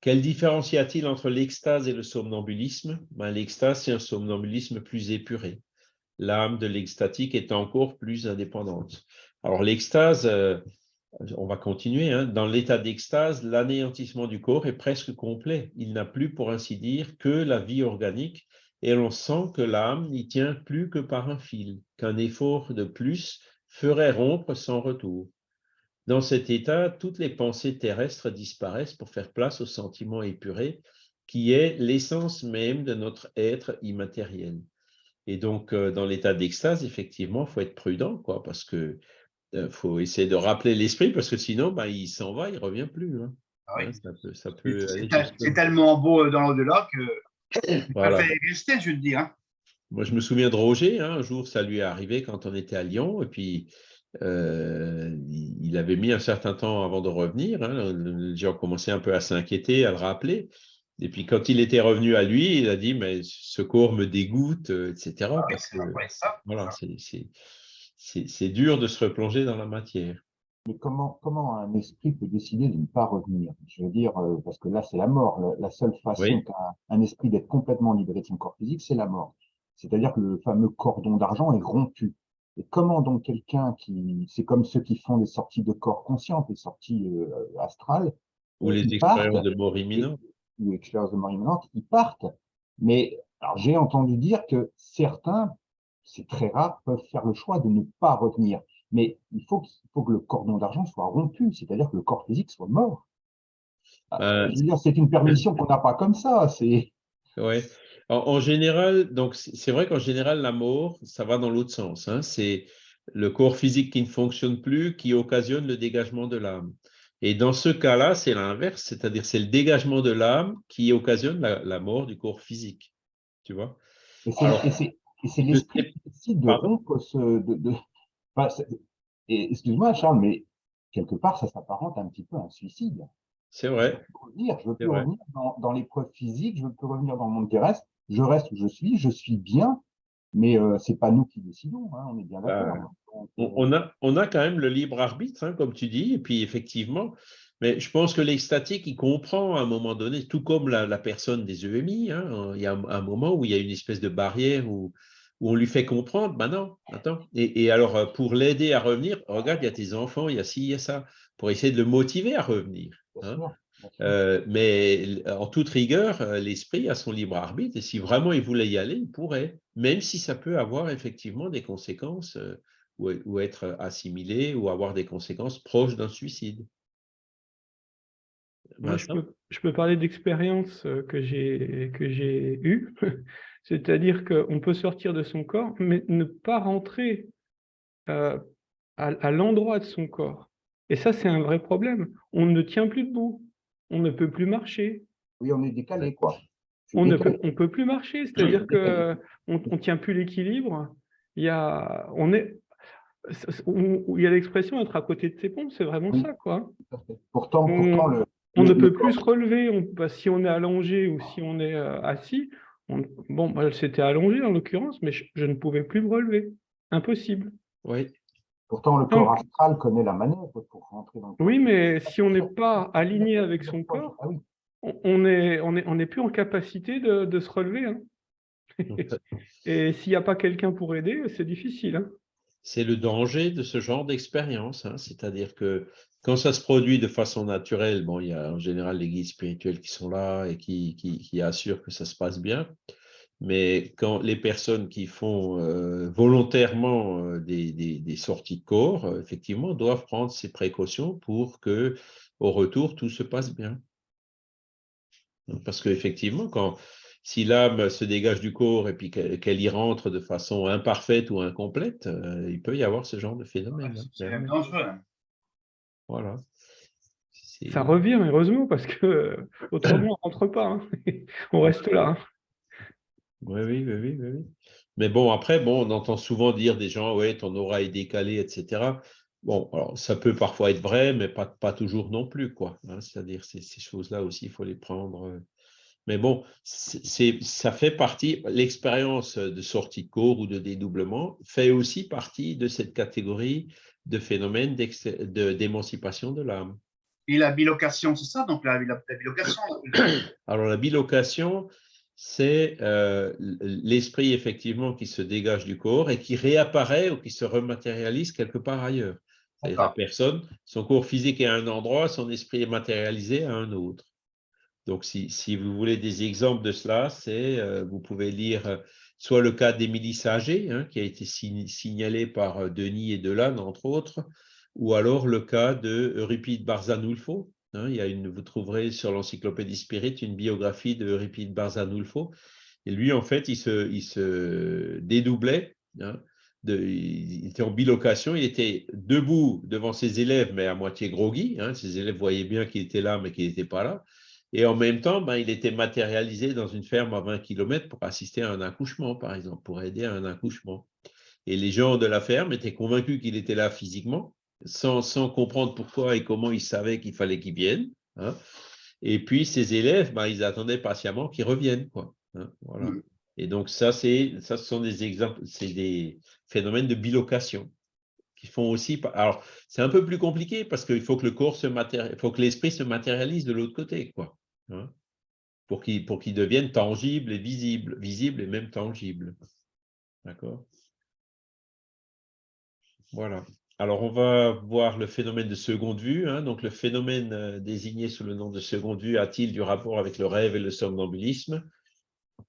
Quelle différence y a-t-il entre l'extase et le somnambulisme? Ben, L'extase, c'est un somnambulisme plus épuré. L'âme de l'extatique est encore plus indépendante. Alors, l'extase, euh, on va continuer. hein. Dans l'état d'extase, l'anéantissement du corps est presque complet. Il n'a plus, pour ainsi dire, que la vie organique et l'on sent que l'âme n'y tient plus que par un fil, qu'un effort de plus ferait rompre sans retour. Dans cet état, toutes les pensées terrestres disparaissent pour faire place au sentiment épuré qui est l'essence même de notre être immatériel. Et donc, euh, dans l'état d'extase, effectivement, il faut être prudent, quoi, parce que il faut essayer de rappeler l'esprit, parce que sinon, ben, il s'en va, il ne revient plus. hein. Ah oui. Hein, ça peut, ça peut C'est aller tel- jusque- c'est tellement beau euh, dans l'au-delà que Voilà. ça fait rester, je veux dire. hein. Moi, je me souviens de Roger, hein, un jour, ça lui est arrivé quand on était à Lyon, et puis euh, il avait mis un certain temps avant de revenir. hein, les gens commençaient un peu à s'inquiéter, à le rappeler. Et puis, quand il était revenu à lui, il a dit Mais ce corps me dégoûte, euh, etc. Ah parce que, ça. voilà, c'est dur de se replonger dans la matière. Mais comment, comment un esprit peut décider de ne pas revenir? Je veux dire, euh, parce que là, c'est la mort. La, la seule façon Oui. qu'a un esprit d'être complètement libéré de son corps physique, c'est la mort. C'est-à-dire que le fameux cordon d'argent est rompu. Et comment donc quelqu'un qui, c'est comme ceux qui font des sorties de corps conscientes, des sorties euh, astrales, Ou euh, les expériences partent, de mort imminente. ou expériences de mort imminente, ils partent. Mais alors j'ai entendu dire que certains, c'est très rare, peuvent faire le choix de ne pas revenir. Mais il faut, faut que le cordon d'argent soit rompu, c'est-à-dire que le corps physique soit mort. Euh, veux dire, c'est une permission qu'on n'a pas comme ça. C'est Ouais. En, en général, donc c'est vrai qu'en général, la mort, ça va dans l'autre sens. hein. C'est le corps physique qui ne fonctionne plus qui occasionne le dégagement de l'âme. Et dans ce cas-là, c'est l'inverse, c'est-à-dire c'est le dégagement de l'âme qui occasionne la, la mort du corps physique. Tu vois? et c'est- l'esprit sais- qui décide de rompre ce. De, de- enfin, c'est- et excuse-moi, Charles, mais quelque part, ça s'apparente un petit peu à un suicide. C'est Je vrai. veux plus revenir, je veux plus vrai. revenir dans, dans l'épreuve physique, je veux plus revenir dans le monde terrestre. Je reste où je suis, je suis bien. Mais euh, c'est pas nous qui décidons, hein, on est bien d'accord. Bah, hein. On, euh, on a, on a quand même le libre arbitre, hein, comme tu dis, et puis effectivement, mais je pense que l'extatique, il comprend à un moment donné, tout comme la, la personne des EMI, hein, il y a un, un moment où il y a une espèce de barrière où, où on lui fait comprendre, ben non, attends. Et, et alors, euh, pour l'aider à revenir, regarde, il y a tes enfants, il y a ci, il y a ça, pour essayer de le motiver à revenir. hein. Euh, mais en toute rigueur, euh, l'esprit a son libre arbitre et si vraiment il voulait y aller, il pourrait, même si ça peut avoir effectivement des conséquences euh, ou, ou être assimilé ou avoir des conséquences proches d'un suicide. Moi, je peux, je peux parler d'expérience euh, que j'ai que j'ai eue. (laughs) C'est-à-dire qu'on peut sortir de son corps, mais ne pas rentrer euh, à, à l'endroit de son corps. Et ça, c'est un vrai problème. On ne tient plus debout. On ne peut plus marcher. Oui, on est décalé, quoi. On ne peut, on peut plus marcher. C'est-à-dire que on, on tient plus l'équilibre. Il y a, on est, il y a l'expression être à côté de ses pompes. C'est vraiment Oui. ça, quoi. Pourtant, On- pourtant le, On le- ne le peut plus se relever. On, bah, si on est allongé ou si on est euh, assis, bon, moi, c'était allongé en l'occurrence, mais je, je ne pouvais plus me relever. Impossible. Oui, pourtant, le Donc- corps astral connaît la manœuvre pour rentrer dans le corps. Oui, mais si on n'est pas aligné avec son corps, Ah oui, on on est, on est, on n'est plus en capacité de, de se relever. hein. (laughs) Et s'il n'y a pas quelqu'un pour aider, c'est difficile. hein. c'est le danger de ce genre d'expérience. hein. C'est-à-dire que quand ça se produit de façon naturelle, bon, il y a en général les guides spirituels qui sont là et qui, qui, qui assurent que ça se passe bien. Mais quand les personnes qui font euh, volontairement euh, des, des- des sorties de corps, euh, effectivement, doivent prendre ces précautions pour que, au retour, tout se passe bien. Parce qu'effectivement, quand si l'âme se dégage du corps et puis qu'elle y rentre de façon imparfaite ou incomplète, euh, il peut y avoir ce genre de phénomène. hein, C'est clairement. dangereux. hein. Voilà. Ça revient, heureusement, parce que euh, autrement, on ne rentre pas. hein. (laughs) On reste là. hein. Oui, oui, oui, oui, oui. Mais bon, après, bon, on entend souvent dire des gens, ouais, ton aura est décalée, etc. Bon, alors ça peut parfois être vrai, mais pas, pas toujours non plus, quoi. hein. C'est-à-dire, ces, ces choses-là aussi, il faut les prendre. euh. Mais bon, c'est, ça fait partie, l'expérience de sortie de corps ou de dédoublement fait aussi partie de cette catégorie de phénomènes de- d'émancipation de l'âme. Et la bilocation, c'est ça, donc la, la- la bilocation. (coughs) Alors, la bilocation, c'est euh, l'esprit effectivement qui se dégage du corps et qui réapparaît ou qui se rematérialise quelque part ailleurs. C'est-à-dire la personne, son corps physique est à un endroit, son esprit est matérialisé à un autre. Donc, si, si vous voulez des exemples de cela, c'est, euh, vous pouvez lire soit le cas d'Émilie Saget, hein, qui a été sign- signalé par euh, Denis et Delanne, entre autres, ou alors le cas de Barzanulfo. hein. il y a une, vous trouverez sur l'encyclopédie Spirit une biographie de Barzanulfo. Et lui, en fait, il se, il se dédoublait. hein, il était en bilocation, il était debout devant ses élèves, mais à moitié groggy. hein. ses élèves voyaient bien qu'il était là, mais qu'il n'était pas là. Et en même temps, ben, il était matérialisé dans une ferme à 20 km pour assister à un accouchement, par exemple, pour aider à un accouchement. Et les gens de la ferme étaient convaincus qu'il était là physiquement, sans, sans comprendre pourquoi et comment ils savaient qu'il fallait qu'il vienne. hein. Et puis, ces élèves, ben, ils attendaient patiemment qu'il revienne. Quoi, hein, voilà. Mm. Et donc, ça, ça, ce sont des exemples, c'est des phénomènes de bilocation qui font aussi. Alors, c'est un peu plus compliqué parce qu'il faut que le corps se matéri- il faut que l'esprit se matérialise de l'autre côté, quoi. Hein, pour qu'il pour qu'il devienne tangible et visible, visible et même tangible. D'accord? Voilà. Alors, on va voir le phénomène de seconde vue. hein. Donc, le phénomène euh, désigné sous le nom de seconde vue a-t-il du rapport avec le rêve et le somnambulisme?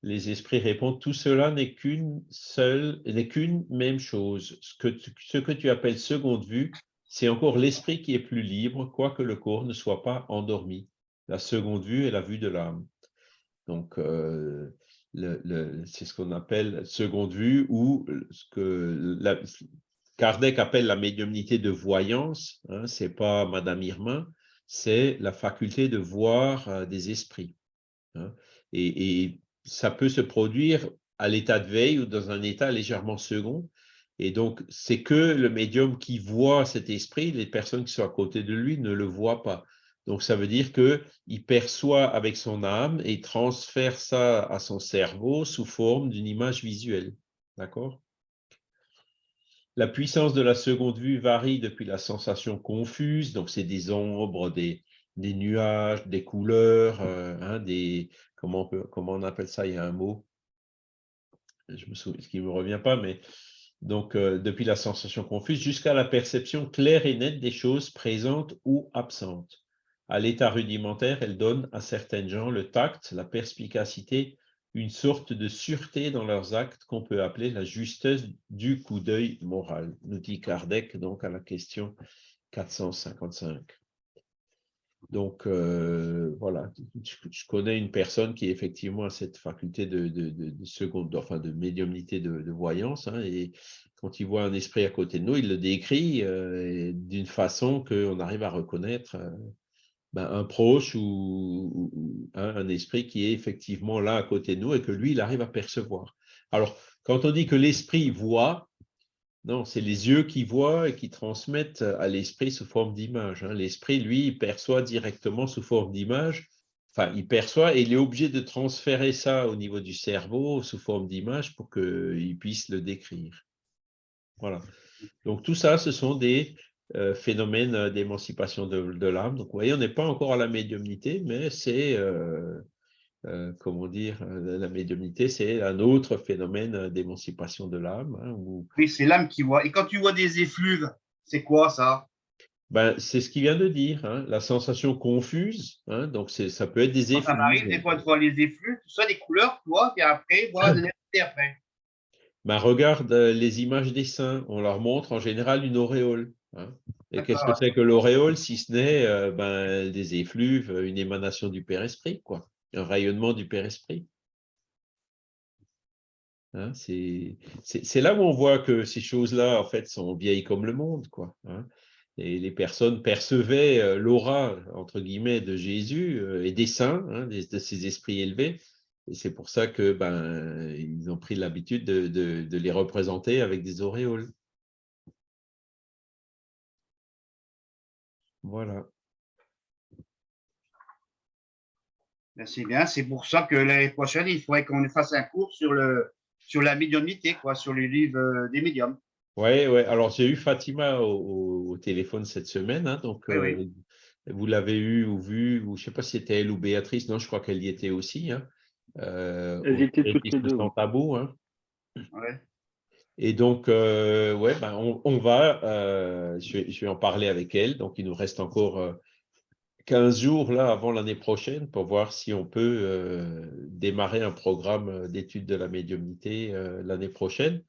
Les esprits répondent tout cela n'est qu'une seule, n'est qu'une même chose. Ce que tu appelles seconde vue, c'est encore l'esprit qui est plus libre, quoique le corps ne soit pas endormi. La seconde vue est la vue de l'âme. Donc, euh, c'est ce qu'on appelle seconde vue ou ce que Kardec appelle la médiumnité de voyance. Hein, c'est pas Madame Irmin, c'est la faculté de voir euh, des esprits. hein. Et ça peut se produire à l'état de veille ou dans un état légèrement second. Et donc, c'est que le médium qui voit cet esprit, les personnes qui sont à côté de lui ne le voient pas. Donc, ça veut dire qu'il perçoit avec son âme et transfère ça à son cerveau sous forme d'une image visuelle. D'accord? La puissance de la seconde vue varie depuis la sensation confuse, donc c'est des ombres, des, nuages, des couleurs, euh, hein, des, comment on, peut, comment on appelle ça? Il y a un mot, je me souviens, ce qui ne me revient pas, mais donc euh, depuis la sensation confuse jusqu'à la perception claire et nette des choses présentes ou absentes. À l'état rudimentaire, elle donne à certaines gens le tact, la perspicacité, une sorte de sûreté dans leurs actes qu'on peut appeler la justesse du coup d'œil moral. Nous dit Kardec donc à la question 455. Donc, euh, voilà, je, connais une personne qui effectivement a cette faculté de, de, seconde, enfin de médiumnité de, voyance, hein, et quand il voit un esprit à côté de nous, il le décrit euh, d'une façon qu'on arrive à reconnaître euh, ben, un proche ou, un esprit qui est effectivement là à côté de nous et que lui, il arrive à percevoir. Alors, quand on dit que l'esprit voit, non, c'est les yeux qui voient et qui transmettent à l'esprit sous forme d'image. Hein. L'esprit, lui, il perçoit directement sous forme d'image. Enfin, il perçoit et il est obligé de transférer ça au niveau du cerveau sous forme d'image pour qu'il puisse le décrire. Voilà. Donc, tout ça, ce sont des euh, phénomènes d'émancipation de, l'âme. Donc, vous voyez, on n'est pas encore à la médiumnité, mais c'est euh, euh, comment dire, euh, la médiumnité, c'est un autre phénomène d'émancipation de l'âme. Hein, oui, c'est l'âme qui voit. Et quand tu vois des effluves, c'est quoi ça? Ben, C'est ce qu'il vient de dire, hein, la sensation confuse. Hein, donc, ça peut être des effluves. Ça arrive des fois de voir les effluves, tout ça, des couleurs, toi, et après, voilà, de après. Ben, regarde euh, les images des saints, on leur montre en général une auréole. Et qu'est-ce que c'est que l'auréole, si ce n'est ben, des effluves, une émanation du Père-Esprit, quoi un rayonnement du Père-Esprit. Hein, c'est là où on voit que ces choses-là, en fait, sont vieilles comme le monde. Quoi, hein. Et les personnes percevaient euh, l'aura, entre guillemets, de Jésus euh, et des saints, hein, de, ces esprits élevés. Et c'est pour ça que ben, ils ont pris l'habitude de, de, les représenter avec des auréoles. Voilà. C'est bien, c'est pour ça que l'année prochaine, il faudrait qu'on fasse un cours sur, le, sur la médiumnité, quoi, sur les livres euh, des médiums. Oui, ouais. alors j'ai eu Fatima au, téléphone cette semaine, hein, donc euh, vous l'avez eu ou vu, ou je ne sais pas si c'était elle ou Béatrice, non, je crois qu'elle y était aussi. Hein, euh, Elles étaient toutes les deux. tabou. Hein. Et donc, ouais, ben, on, va, je vais, je, vais, en parler avec elle, donc il nous reste encore 15 jours là avant l'année prochaine pour voir si on peut euh, démarrer un programme euh, d'études de la médiumnité euh, l'année prochaine.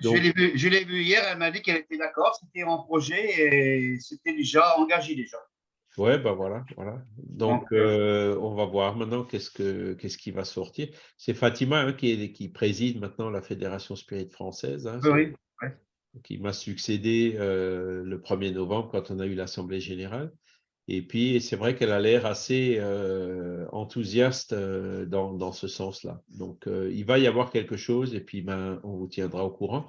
je l'ai vu, hier, elle m'a dit qu'elle était d'accord, c'était en projet et c'était déjà engagé déjà. Ouais, ben voilà, voilà. Donc, on va voir maintenant qu'est-ce, que, qu'est-ce qui va sortir. C'est Fatima hein, qui, qui, préside maintenant la Fédération Spirit française. Hein, oui, Qui m'a succédé le 1er novembre quand on a eu l'Assemblée générale. Et puis, c'est vrai qu'elle a l'air assez euh, enthousiaste euh, dans, ce sens-là. Donc, euh, il va y avoir quelque chose et puis ben, on vous tiendra au courant.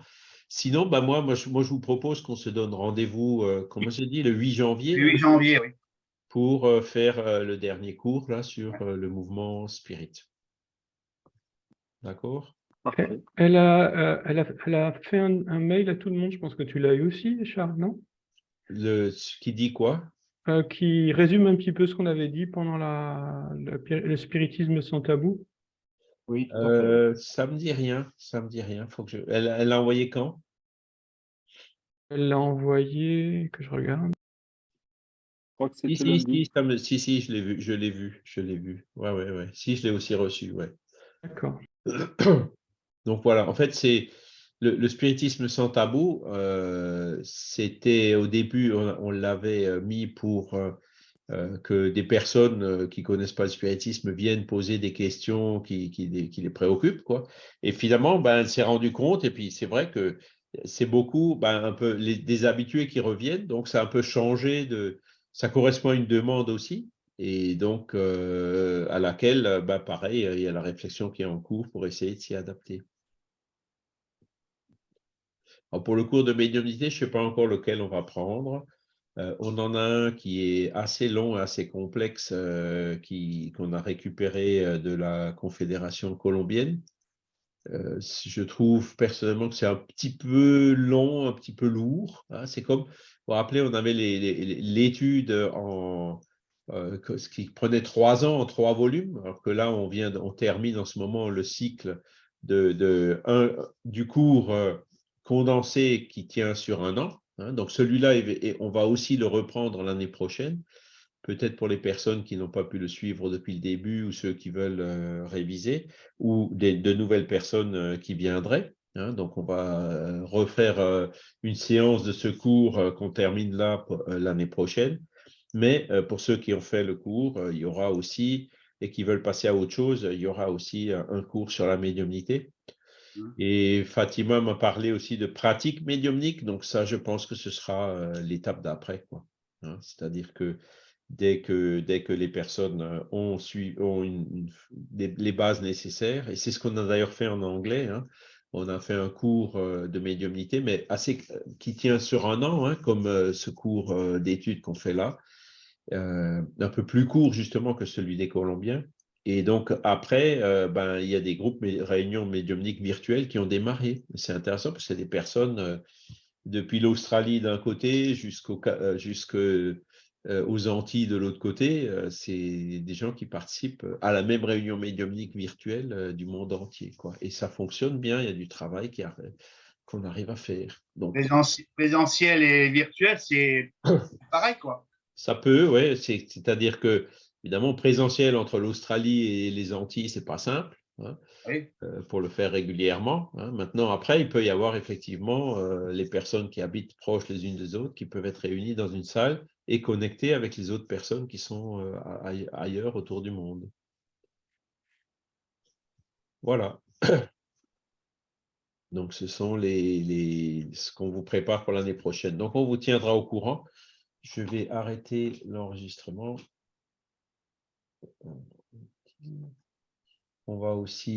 Sinon, ben, moi, moi, je, moi, je vous propose qu'on se donne rendez-vous, comme j'ai dit, le 8 janvier. Le 8 janvier, oui. Pour faire le dernier cours là, sur le mouvement spirit. D'accord? Elle a, elle, a, elle a, fait un, un, mail à tout le monde, je pense que tu l'as eu aussi, Charles, non? Le, Qui dit quoi? Euh, qui résume un petit peu ce qu'on avait dit pendant la, le spiritisme sans tabou Oui. Euh, ça me dit rien. Ça me dit rien. Faut que je... Elle l'a envoyé quand? Elle l'a envoyé, que je regarde. Si, si, si, si, si, je l'ai vu, je l'ai vu, je l'ai vu. Ouais, ouais, ouais. Si, je l'ai aussi reçu, ouais. D'accord. (clears throat) Donc voilà, en fait, c'est le, spiritisme sans tabou, euh, c'était au début, on, l'avait euh, mis pour euh, que des personnes qui connaissent pas le spiritisme viennent poser des questions qui, les préoccupent. Quoi. Et finalement, ben, elle s'est rendue compte, et puis c'est vrai que c'est beaucoup ben, un peu les, des habitués qui reviennent, donc ça a un peu changé, de, ça correspond à une demande aussi. Et donc, à laquelle, ben, pareil, il y a la réflexion qui est en cours pour essayer de s'y adapter pour le cours de médiumnité, je ne sais pas encore lequel on va prendre. Euh, on en a un qui est assez long assez complexe, euh, qu'on a récupéré euh, de la Confédération colombienne. Euh, je trouve personnellement que c'est un petit peu long, un petit peu lourd. hein. C'est comme, vous vous rappelez, on avait l'étude euh, qui prenait trois ans en trois volumes, alors que là, on termine en ce moment le cycle du cours euh, condensé qui tient sur un an. hein. Donc celui-là, on va aussi le reprendre l'année prochaine peut-être pour les personnes qui n'ont pas pu le suivre depuis le début ou ceux qui veulent euh, réviser, ou des, de nouvelles personnes euh, qui viendraient. hein. donc, on va euh, refaire euh, une séance de ce cours qu'on termine là l'année prochaine. Mais pour ceux qui ont fait le cours, il y aura aussi, et qui veulent passer à autre chose, il y aura aussi un cours sur la médiumnité. Mhm. Et Fatima m'a parlé aussi de pratique médiumnique, donc ça, je pense que ce sera l'étape d'après. Hein, C'est-à-dire que dès que, dès que les personnes euh, ont, sui- ont les bases nécessaires, et c'est ce qu'on a d'ailleurs fait en anglais, hein, on a fait un cours euh, de médiumnité, mais assez qui tient sur un an, hein, comme euh, ce cours d'études qu'on fait là, un peu plus court justement que celui des Colombiens. Et donc après, ben, il y a des groupes, réunions médiumniques virtuelles qui ont démarré. C'est intéressant parce que c'est des personnes depuis l'Australie d'un côté jusqu'au, euh, aux Antilles de l'autre côté. euh, c'est des gens qui participent à la même réunion médiumnique virtuelle euh, du monde entier. Quoi. Et ça fonctionne bien, il y a du travail qu'on arrive à faire. Donc, Présentiel et virtuel, c'est (coughs) pareil, quoi. Ça peut, oui. C'est-à-dire que, évidemment, présentiel entre l'Australie et les Antilles, c'est pas simple hein, Oui. euh, pour le faire régulièrement. hein. Maintenant, après, il peut y avoir effectivement euh, les personnes qui habitent proches les unes des autres qui peuvent être réunies dans une salle et connectées avec les autres personnes qui sont euh, aille- ailleurs autour du monde. Voilà. (coughs) Donc, ce sont les, les, ce qu'on vous prépare pour l'année prochaine. Donc, on vous tiendra au courant. Je vais arrêter l'enregistrement. On va aussi